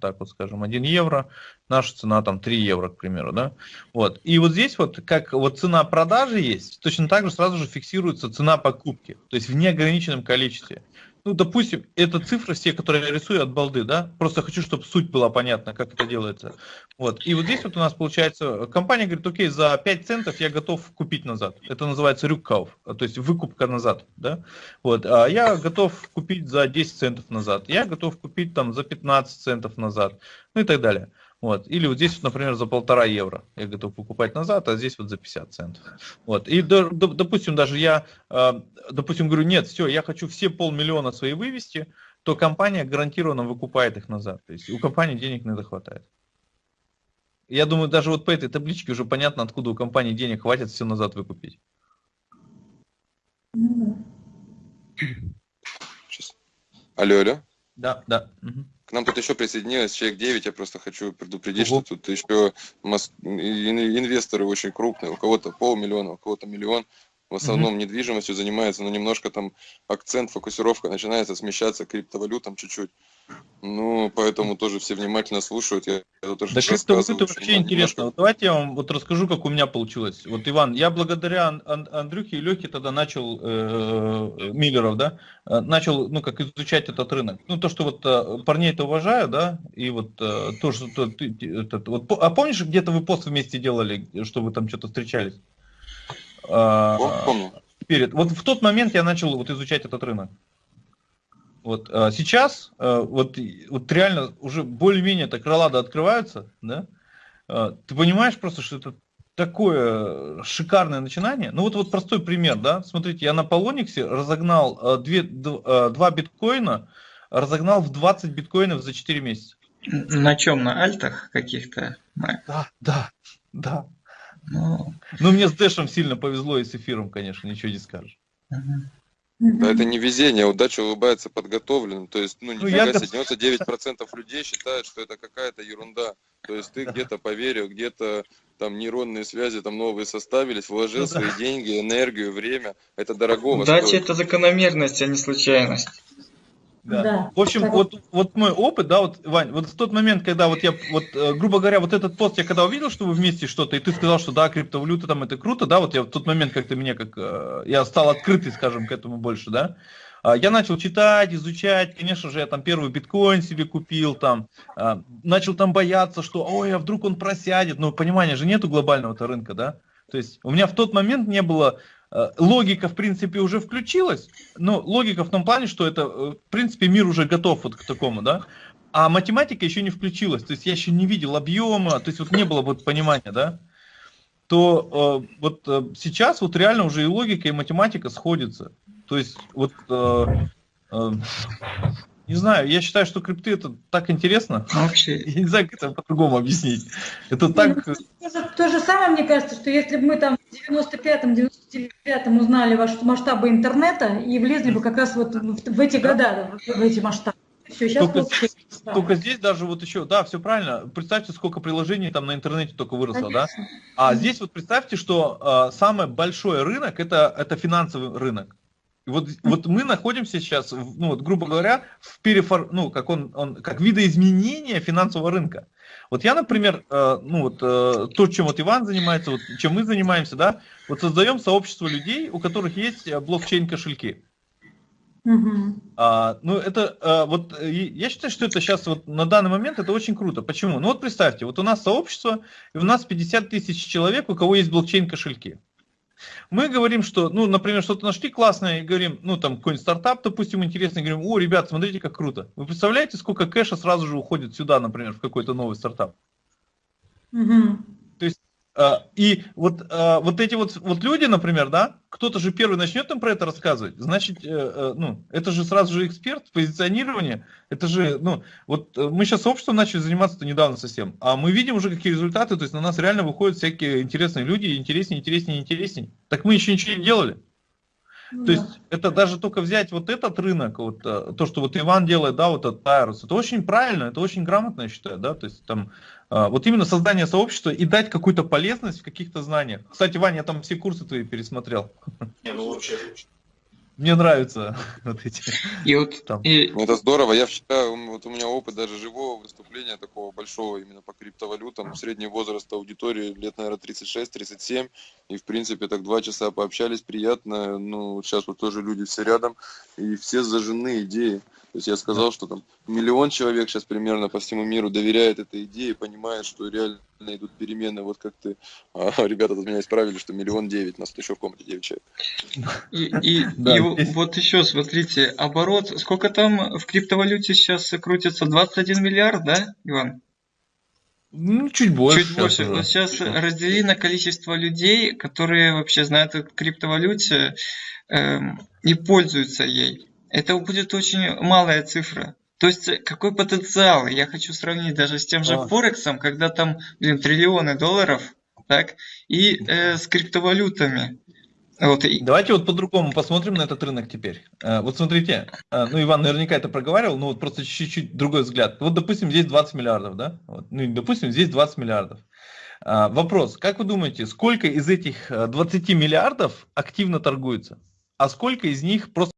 так вот скажем, 1 евро, наша цена там 3 евро, к примеру, да. Вот. И вот здесь вот, как вот цена продажи есть, точно так же сразу же фиксируется цена покупки, то есть в неограниченном количестве. Ну, допустим, это цифры все, которые я рисую от балды, да, просто хочу, чтобы суть была понятна, как это делается. Вот. И вот здесь вот у нас получается, компания говорит, окей, за 5 центов я готов купить назад. Это называется рюккауф, то есть выкупка назад, да. Вот. А я готов купить за 10 центов назад, я готов купить там за 15 центов назад, ну и так далее. Вот. Или вот здесь, вот, например, за полтора евро я готов покупать назад, а здесь вот за 50 центов. Вот. И, до- до- допустим, даже я, э, допустим, говорю, нет, все, я хочу все полмиллиона свои вывести, то компания гарантированно выкупает их назад. То есть у компании денег на это хватает. Я думаю, даже вот по этой табличке уже понятно, откуда у компании денег хватит все назад выкупить. Ну. Сейчас. Алло, алло. Да, да. мгм. К нам тут еще присоединилось человек 9, я просто хочу предупредить, Ого. что тут еще инвесторы очень крупные, у кого-то полмиллиона, у кого-то миллион, в основном недвижимостью занимается, но немножко там акцент, фокусировка начинается смещаться к криптовалютам чуть-чуть. Ну, поэтому тоже все внимательно слушают. Я, я тоже Да что вообще немного- интересно. Вот давайте я вам вот расскажу, как у меня получилось. Вот, Иван, я благодаря Ан- Ан- Андрюхе и Лехе тогда начал, э, Миллеров, да, э, начал, ну, как изучать этот рынок. Ну, то, что вот э, парней-то уважаю, да, и вот э, то, что то- ты- этот, вот, а помнишь, где-то вы пост вместе делали, что вы там что-то встречались? А, Помню. перед. Вот в тот момент я начал вот изучать этот рынок. Вот а сейчас а, вот, вот реально уже более-менее так крылада открываются, да? А, Ты понимаешь просто, что это такое шикарное начинание. Ну вот, вот простой пример, да? Смотрите, я на Полониксе разогнал а, две, д- а, два биткоина, разогнал в 20 биткоинов за 4 месяца. На чем? На альтах каких-то? Да, да, да. Ну, Ну мне с Дэшем сильно повезло и с эфиром, конечно, ничего не скажешь. Да, это не везение, удача улыбается подготовленным. То есть, ну, Ну, нифига я себе, гот- 99% людей считают, что это какая-то ерунда. То есть ты где-то поверил, где-то там нейронные связи там новые составились, вложил Ну да. свои деньги, энергию, время. Это дорогого Удача стоит. это закономерность, а не случайность. Да. Да. В общем, Так. вот, вот мой опыт, да, вот, Вань, вот в тот момент, когда вот я, вот, э, грубо говоря, вот этот пост я когда увидел, что вы вместе что-то, и ты сказал, что да, криптовалюта там это круто, да, вот я в тот момент как-то меня как, э, я стал открытый, скажем, к этому больше, да, А, я начал читать, изучать, конечно же, я там первый биткоин себе купил, там, а, начал там бояться, что, ой, а вдруг он просядет, но понимания же нету глобального-то рынка, да, то есть у меня в тот момент не было, э, логика, в принципе, уже включилась, но логика в том плане, что это, э, в принципе, мир уже готов вот к такому, да, а математика еще не включилась, то есть я еще не видел объема, то есть вот не было вот понимания, да, то э, вот э, сейчас вот реально уже и логика, и математика сходятся. То есть вот, э, э, не знаю, я считаю, что крипты это так интересно, Ну, Вообще, [laughs] я не знаю, как это по-другому объяснить. Это так... э, То же, то же самое, мне кажется, что если бы мы там в 95-99 узнали ваши масштабы интернета и влезли бы как раз вот в, эти года, в, эти масштабы. Все, сейчас Только, да. только здесь даже вот еще, да, все правильно. Представьте, сколько приложений там на интернете только выросло, да? Конечно. А здесь вот представьте, что э, самый большой рынок это, это финансовый рынок. Вот, вот мы находимся сейчас, ну вот, грубо говоря, в перефор, ну, как он, он, как видоизменения финансового рынка. Вот я, например, э, ну вот э, то, чем вот Иван занимается, вот чем мы занимаемся, да, вот создаем сообщество людей, у которых есть э, блокчейн кошельки. Мгм. А, ну, это а, вот я считаю, что это сейчас вот на данный момент это очень круто. Почему? Ну вот представьте, вот у нас сообщество, и у нас 50 тысяч человек, у кого есть блокчейн кошельки. Мы говорим, что, ну, например, что-то нашли классное, и говорим, ну, там, какой-нибудь стартап, допустим, интересный, и говорим, о, ребят, смотрите, как круто. Вы представляете, сколько кэша сразу же уходит сюда, например, в какой-то новый стартап? Мгм. А, И вот, а, вот эти вот, вот люди, например, да, кто-то же первый начнет им про это рассказывать, значит, э, э, ну, это же сразу же эксперт, позиционирование, это же, ну, вот э, мы сейчас сообществом начали заниматься недавно совсем, а мы видим уже какие результаты, то есть на нас реально выходят всякие интересные люди, интереснее, интереснее, интереснее. Так мы еще ничего не делали. Ну То да. есть это даже только взять вот этот рынок, вот э, то, что вот Иван делает, да, вот этот Тайрус, это очень правильно, это очень грамотно, я считаю, да, то есть там э, вот именно создание сообщества и дать какую-то полезность в каких-то знаниях. Кстати, Ваня, я там все курсы твои пересмотрел. Мне нравятся [laughs] вот эти. И вот Там. и, Это здорово. Я вчера, м, вот у меня опыт даже живого выступления такого большого именно по криптовалютам. Средний возраст аудитории лет, наверное, 36-37. И, в принципе, так два часа пообщались, приятно. Ну, сейчас вот тоже люди все рядом. И все зажжены идеей. То есть я сказал, что там миллион человек сейчас примерно по всему миру доверяет этой идее, понимает, что реально идут перемены. Вот как ты, а, [laughs] ребята тут меня исправили, что миллион девять, нас тут еще в комнате девять человек. и, и, Да, и вот еще смотрите, оборот, сколько там в криптовалюте сейчас крутится? 21 миллиард, да, Иван? Ну, чуть больше. Чуть больше. уже. Вот сейчас раздели на количество людей, которые вообще знают о криптовалюте эм, и пользуются ей. Это будет очень малая цифра. То есть э, какой потенциал? Я хочу сравнить даже с тем же А. Форексом, когда там, блин, триллионы долларов, так, и э, с криптовалютами. Вот, Давайте вот по-другому посмотрим на этот рынок теперь. Э, Вот смотрите, э, ну Иван наверняка это проговаривал, но вот просто чуть-чуть другой взгляд. Вот допустим здесь 20 миллиардов, да? Вот, ну допустим здесь 20 миллиардов. Вопрос, как вы думаете, сколько из этих э, 20 миллиардов активно торгуется? А сколько из них просто